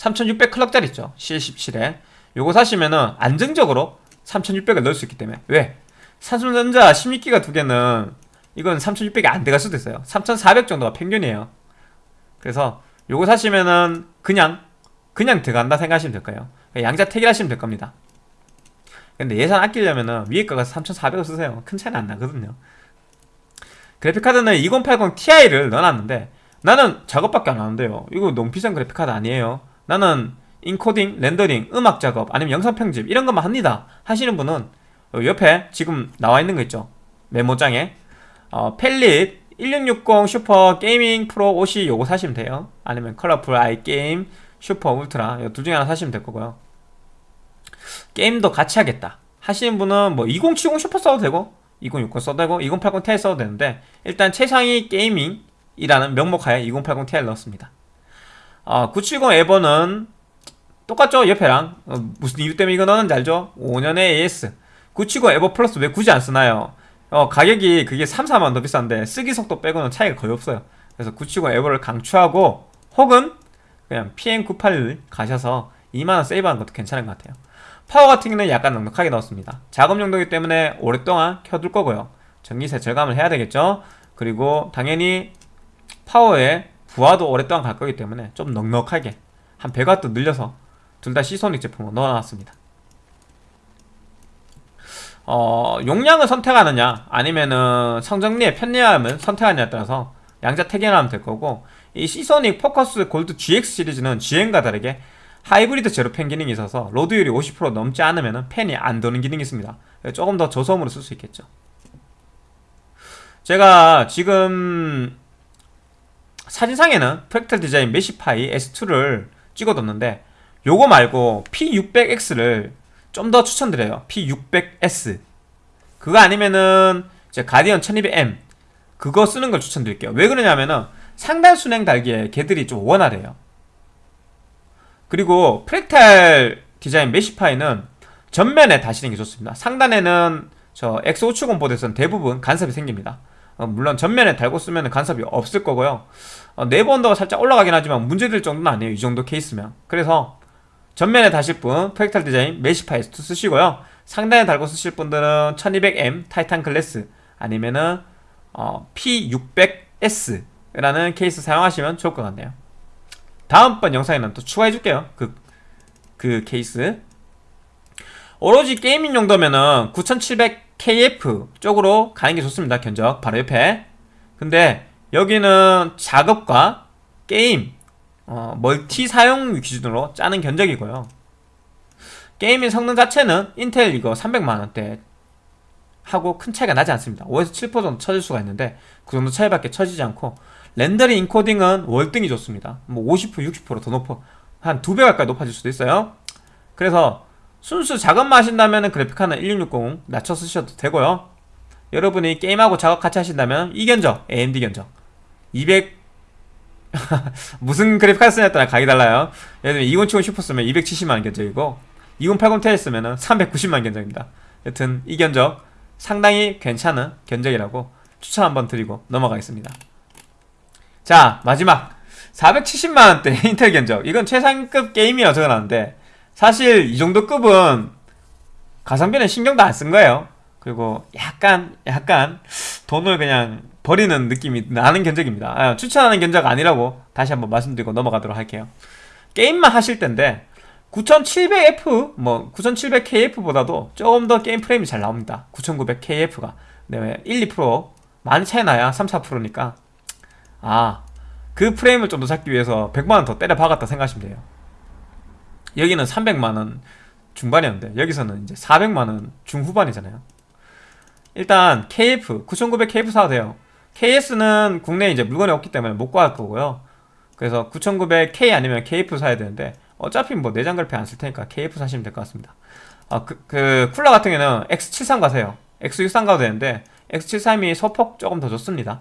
3600 clock짜리 있죠. C17에. 요거 사시면은 안정적으로 3600을 넣을 수 있기 때문에. 왜? 삼성전자 16기가 두 개는 이건 3600이 안 들어갈 수도 있어요. 3400 정도가 평균이에요. 그래서 요거 사시면은 그냥 그냥 들어간다 생각하시면 될 거예요. 양자 택일 하시면 될 겁니다. 근데 예산 아끼려면은 위에 거가 3400을 쓰세요. 큰 차이는 안 나거든요. 그래픽카드는 2080 Ti를 넣어놨는데 나는 작업밖에 안 하는데요. 이거 너무 비싼 그래픽카드 아니에요 나는 인코딩, 렌더링, 음악 작업 아니면 영상 편집 이런 것만 합니다. 하시는 분은 옆에 지금 나와 있는 거 있죠? 메모장에 어, Palit 1660 Super Gaming Pro OC 요거 사시면 돼요. 아니면 Colorful iGame Super Ultra. 둘 중에 하나 사시면 될 거고요. 게임도 같이 하겠다. 하시는 분은 뭐 2070 슈퍼 써도 되고 2060 써도 되고 2080 Ti 써도 되는데 일단 최상위 gaming이라는 명목하에 2080 Ti를 넣었습니다 어, 970 EVO는 똑같죠? 옆에랑? 어, 무슨 이유 때문에 이거 넣었는지 알죠? 5년의 AS 970 EVO Plus 왜 굳이 안 쓰나요? 어, 가격이 그게 3, 4만 더 비싼데 쓰기 속도 빼고는 차이가 거의 없어요. 그래서 970 EVO를 강추하고 혹은 그냥 PM98 가셔서 2만원 세이브하는 것도 괜찮은 것 같아요. 파워 같은 경우는 약간 넉넉하게 넣었습니다. 작업 용도이기 때문에 오랫동안 켜둘 거고요. 전기세 절감을 해야 되겠죠? 그리고 당연히 파워에 부하도 오랫동안 갈 거기 때문에 좀 넉넉하게 한 100W 늘려서 둘 다 Seasonic 제품을 넣어놨습니다. 어, 용량을 선택하느냐 아니면은 선정리의 편리함을 선택하느냐에 따라서 양자택일하면 될 거고 이 Seasonic Focus Gold GX 시리즈는 GM과 다르게 하이브리드 제로 팬 기능이 있어서 load율이 50% 넘지 않으면 팬이 안 도는 기능이 있습니다. 조금 더 저소음으로 쓸 수 있겠죠. 제가 지금 사진상에는 프랙탈 디자인 메시파이 S2를 찍어뒀는데 요거 말고 P600X를 좀 더 추천드려요. P600S. 그거 아니면은 이제 가디언 1200M 그거 쓰는 걸 추천드릴게요. 왜 그러냐면은 상단 순행 달기에 걔들이 좀 원활해요. 그리고 프랙탈 디자인 메시파이는 전면에 다시는 게 좋습니다. 상단에는 저 X570 보드에서는 대부분 간섭이 생깁니다. 어, 물론 전면에 달고 쓰면 간섭이 없을 거고요. 어, 내부 온도가 살짝 올라가긴 하지만 문제될 정도는 아니에요. 이 정도 케이스면. 그래서 전면에 다실 분 Fractal Design Meshify 2 쓰시고요. 상단에 달고 쓰실 분들은 1200M Titan Glass 아니면은 어, P600S라는 케이스 사용하시면 좋을 것 같네요. 다음번 영상에는 또 추가해줄게요. 그, 그 케이스. 오로지 gaming 용도면은 9700KF 쪽으로 가는 게 좋습니다. 견적. 바로 옆에. 근데 여기는 작업과 게임, 어, 멀티 사용 기준으로 짜는 견적이고요. gaming 성능 자체는 인텔 이거 300만원대 하고 큰 차이가 나지 않습니다 5에서 7% 정도 쳐질 수가 있는데 그 정도 차이밖에 쳐지지 않고 렌더링 인코딩은 월등히 좋습니다 뭐 50% 60%더 높아 한 두 배 가까이 높아질 수도 있어요 그래서 순수 작업만 하신다면 그래픽카는 1660 낮춰 쓰셔도 되고요. 여러분이 게임하고 작업 같이 하신다면 이 견적 AMD 견적. 200 무슨 그래픽 카드 쓰냐에 따라 가격이 달라요. 예를 들면 2070 슈퍼 쓰면 270만원 견적이고 2080 Ti 쓰면 390만원 견적입니다. 여튼 이 견적 상당히 괜찮은 견적이라고 추천 한번 드리고 넘어가겠습니다. 자 마지막. 470만원대 인텔 견적. 이건 최상급 게임이라 적어놨는데 사실 이 정도 급은 가성비는 신경도 안 쓴 거예요. 그리고 약간 약간 돈을 그냥 버리는 느낌이 나는 견적입니다. 아, 추천하는 견적 아니라고 다시 한번 말씀드리고 넘어가도록 할게요. 게임만 하실 텐데 9700F 뭐 9700KF보다도 조금 더 게임 프레임이 잘 나옵니다. 9900KF가. 네, 1, 2% 많이 차이 나야 3, 4%니까. 아 그 프레임을 좀 더 잡기 위해서 100만원 더 때려 박았다 생각하시면 돼요 여기는 300만원 중반이었는데 여기서는 이제 400만원 중후반이잖아요. 일단 KF 9900KF 사도 돼요. KS는 국내에 이제 물건이 없기 때문에 못 구할 거고요. 그래서 9900K 아니면 KF 사야 되는데 어차피 뭐 내장 그래픽 안쓸 테니까 KF 사시면 될 것 같습니다. 아, 그, 그 쿨러 같은 경우는 X73 가세요. X63 가도 되는데 X73이 소폭 조금 더 좋습니다.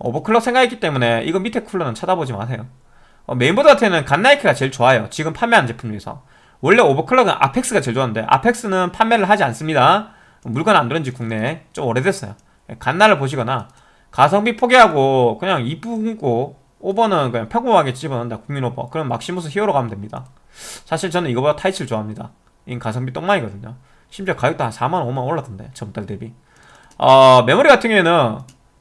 overclock 생각했기 때문에 이거 밑에 쿨러는 쳐다보지 마세요 어, 메인보드 같은 경우는 갓나이크가 제일 좋아요. 지금 판매하는 제품 중에서. 원래 overclock은 Apex가 제일 좋았는데 Apex는 판매를 하지 않습니다. 물건 안 들은지 국내에 좀 오래됐어요. 갓나를 보시거나 가성비 포기하고 그냥 거 오버는 그냥 평범하게 집어넣는다 국민 오버. 그럼 Maximus Hero 가면 됩니다. 사실 저는 이거보다 Taichi를 좋아합니다. 이 가성비 똥망이거든요. 심지어 가격도 한 4만 5만 올랐던데 전달 대비. 어 메모리 같은 경우에는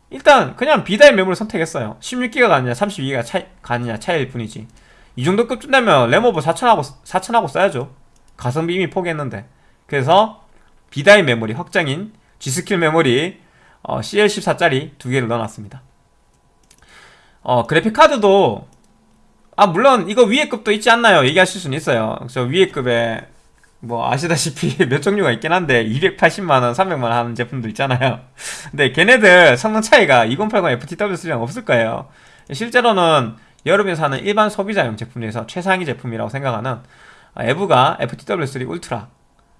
일단 그냥 B-die 메모리 선택했어요. 16기가 가느냐 32기가 차이, 가느냐 차이일 뿐이지. 이 정도 급 준다면 램오버 4000하고 4000하고 써야죠. 가성비 이미 포기했는데. 그래서 비다의 메모리 확장인 G스킬 메모리 어, CL14짜리 두 개를 넣어놨습니다. 어 그래픽카드도 아 물론 이거 위에 급도 있지 않나요? 얘기하실 수는 있어요. 저 위에 급에 뭐 아시다시피 몇 종류가 있긴 한데 280만원, 300만원 하는 제품도 있잖아요. 근데 걔네들 성능 차이가 2080 FTW3랑 없을 거예요. 실제로는 여름에 사는 일반 소비자용 제품 중에서 최상위 제품이라고 생각하는 EVGA FTW3 Ultra.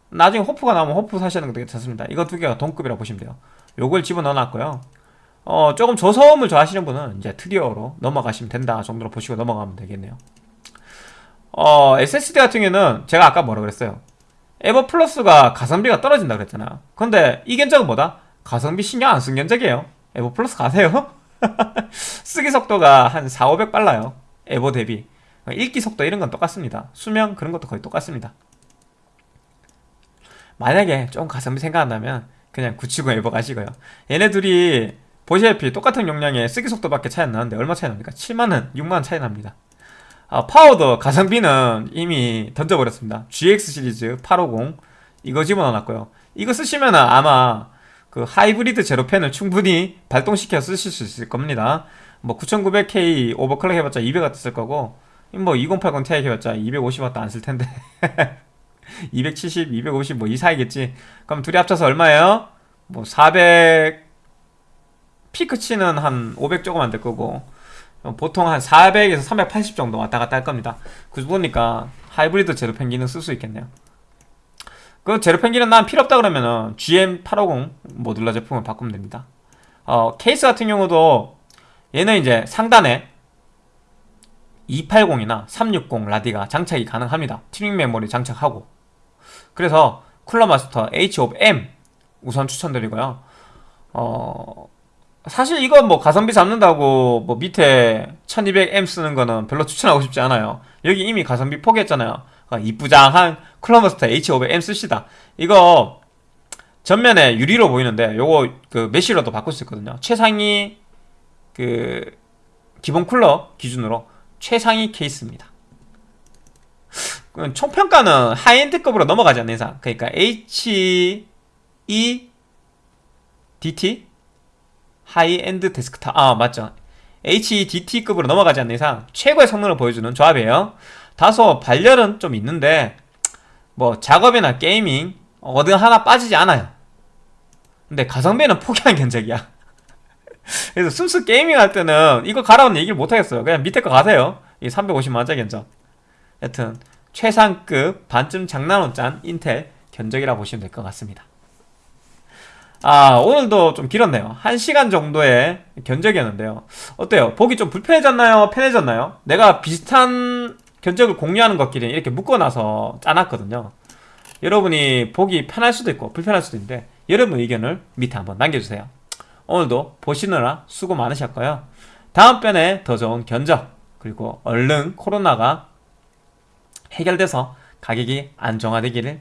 나중에 HOF가 나오면 호프 사시는 것도 괜찮습니다. 이거 두 개가 동급이라고 보시면 돼요. 요걸 집어넣어 놨고요. 어, 조금 저소음을 좋아하시는 분은 이제 Trio로 넘어가시면 된다 정도로 보시고 넘어가면 되겠네요. 어, SSD 같은 경우는 제가 아까 뭐라 그랬어요? EVO Plus가 가성비가 떨어진다 그랬잖아. 근데 이 견적은 뭐다? 가성비 신경 안 쓴 견적이에요. EVO Plus 가세요. 쓰기 속도가 한 4, 500 빨라요. 에버 대비. 읽기 속도 이런 건 똑같습니다. 수명 그런 것도 거의 똑같습니다. 만약에 좀 가성비 생각한다면 그냥 970 에버 가시고요. 얘네 둘이 보시다시피 똑같은 용량에 쓰기 속도밖에 차이 안 나는데 얼마 차이 납니까? 7만원, 6만원 차이 납니다 아, 파워도 가성비는 이미 던져버렸습니다. GX 시리즈 850 이거 집어넣어놨고요. 이거 쓰시면 아마 그 하이브리드 제로펜을 충분히 발동시켜 쓰실 수 있을 겁니다. 뭐 9900K 오버클럭 해봤자 200W 쓸 거고 뭐 2080 Ti 해봤자 250W 안 쓸 텐데. 270, 250 뭐 이 사이겠지. 그럼 둘이 합쳐서 얼마예요? 뭐 400 피크치는 한 500 조금 안 될 거고 보통 한 400에서 380 정도 왔다 갔다 할 겁니다 그 보니까 하이브리드 제로 펭귄은 쓸 수 있겠네요 그 제로 펭귄은 난 필요 없다 그러면은 GM850 모듈러 제품을 바꾸면 됩니다. 어, 케이스 같은 경우도 얘는 이제 상단에 280이나 360 라디가 장착이 가능합니다. 튜닝 메모리 장착하고. 그래서 Cooler Master H5M 우선 추천드리고요. 어, 사실 이거 뭐 가성비 잡는다고 뭐 밑에 1200M 쓰는 거는 별로 추천하고 싶지 않아요. 여기 이미 가성비 포기했잖아요. 아, 이쁘장한 쿨러마스터 H500M 쓰시다. 이거 전면에 유리로 보이는데 요거 그 mesh로도 바꿀 수 있거든요. 최상위 그 기본 쿨러 기준으로 최상위 케이스입니다. 총평가는 high-end급으로 넘어가지 않는 이상 그러니까 HEDT high-end desktop. 아 맞죠. HEDT급으로 넘어가지 않는 이상 최고의 성능을 보여주는 조합이에요. 다소 발열은 좀 있는데 뭐 작업이나 gaming 어느 하나 빠지지 않아요. 근데 가성비는 포기한 견적이야. 그래서 순수 gaming 할 때는 이거 가라는 얘기를 못하겠어요. 그냥 밑에 거 가세요. 이 350만원짜리 견적. 여튼 최상급 반쯤 장난으로 짠 인텔 견적이라 보시면 될 것 같습니다 아 오늘도 좀 길었네요 1시간 정도의 견적이었는데요 어때요? 보기 좀 불편해졌나요? 편해졌나요? 내가 비슷한 견적을 공유하는 것끼리 이렇게 묶어놔서 짜놨거든요 여러분이 보기 편할 수도 있고 불편할 수도 있는데 여러분 의견을 밑에 한번 남겨주세요 오늘도 보시느라 수고 많으셨고요 다음번에 더 좋은 견적 그리고 얼른 코로나가 해결돼서 가격이 안정화되기를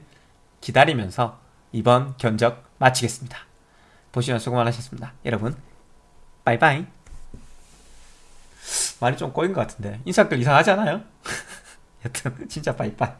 기다리면서 이번 견적 마치겠습니다. 보시면 수고 많으셨습니다. 여러분 바이바이 말이 좀 꼬인 것 같은데 인사글 이상하지 않아요? 여튼 진짜 바이바이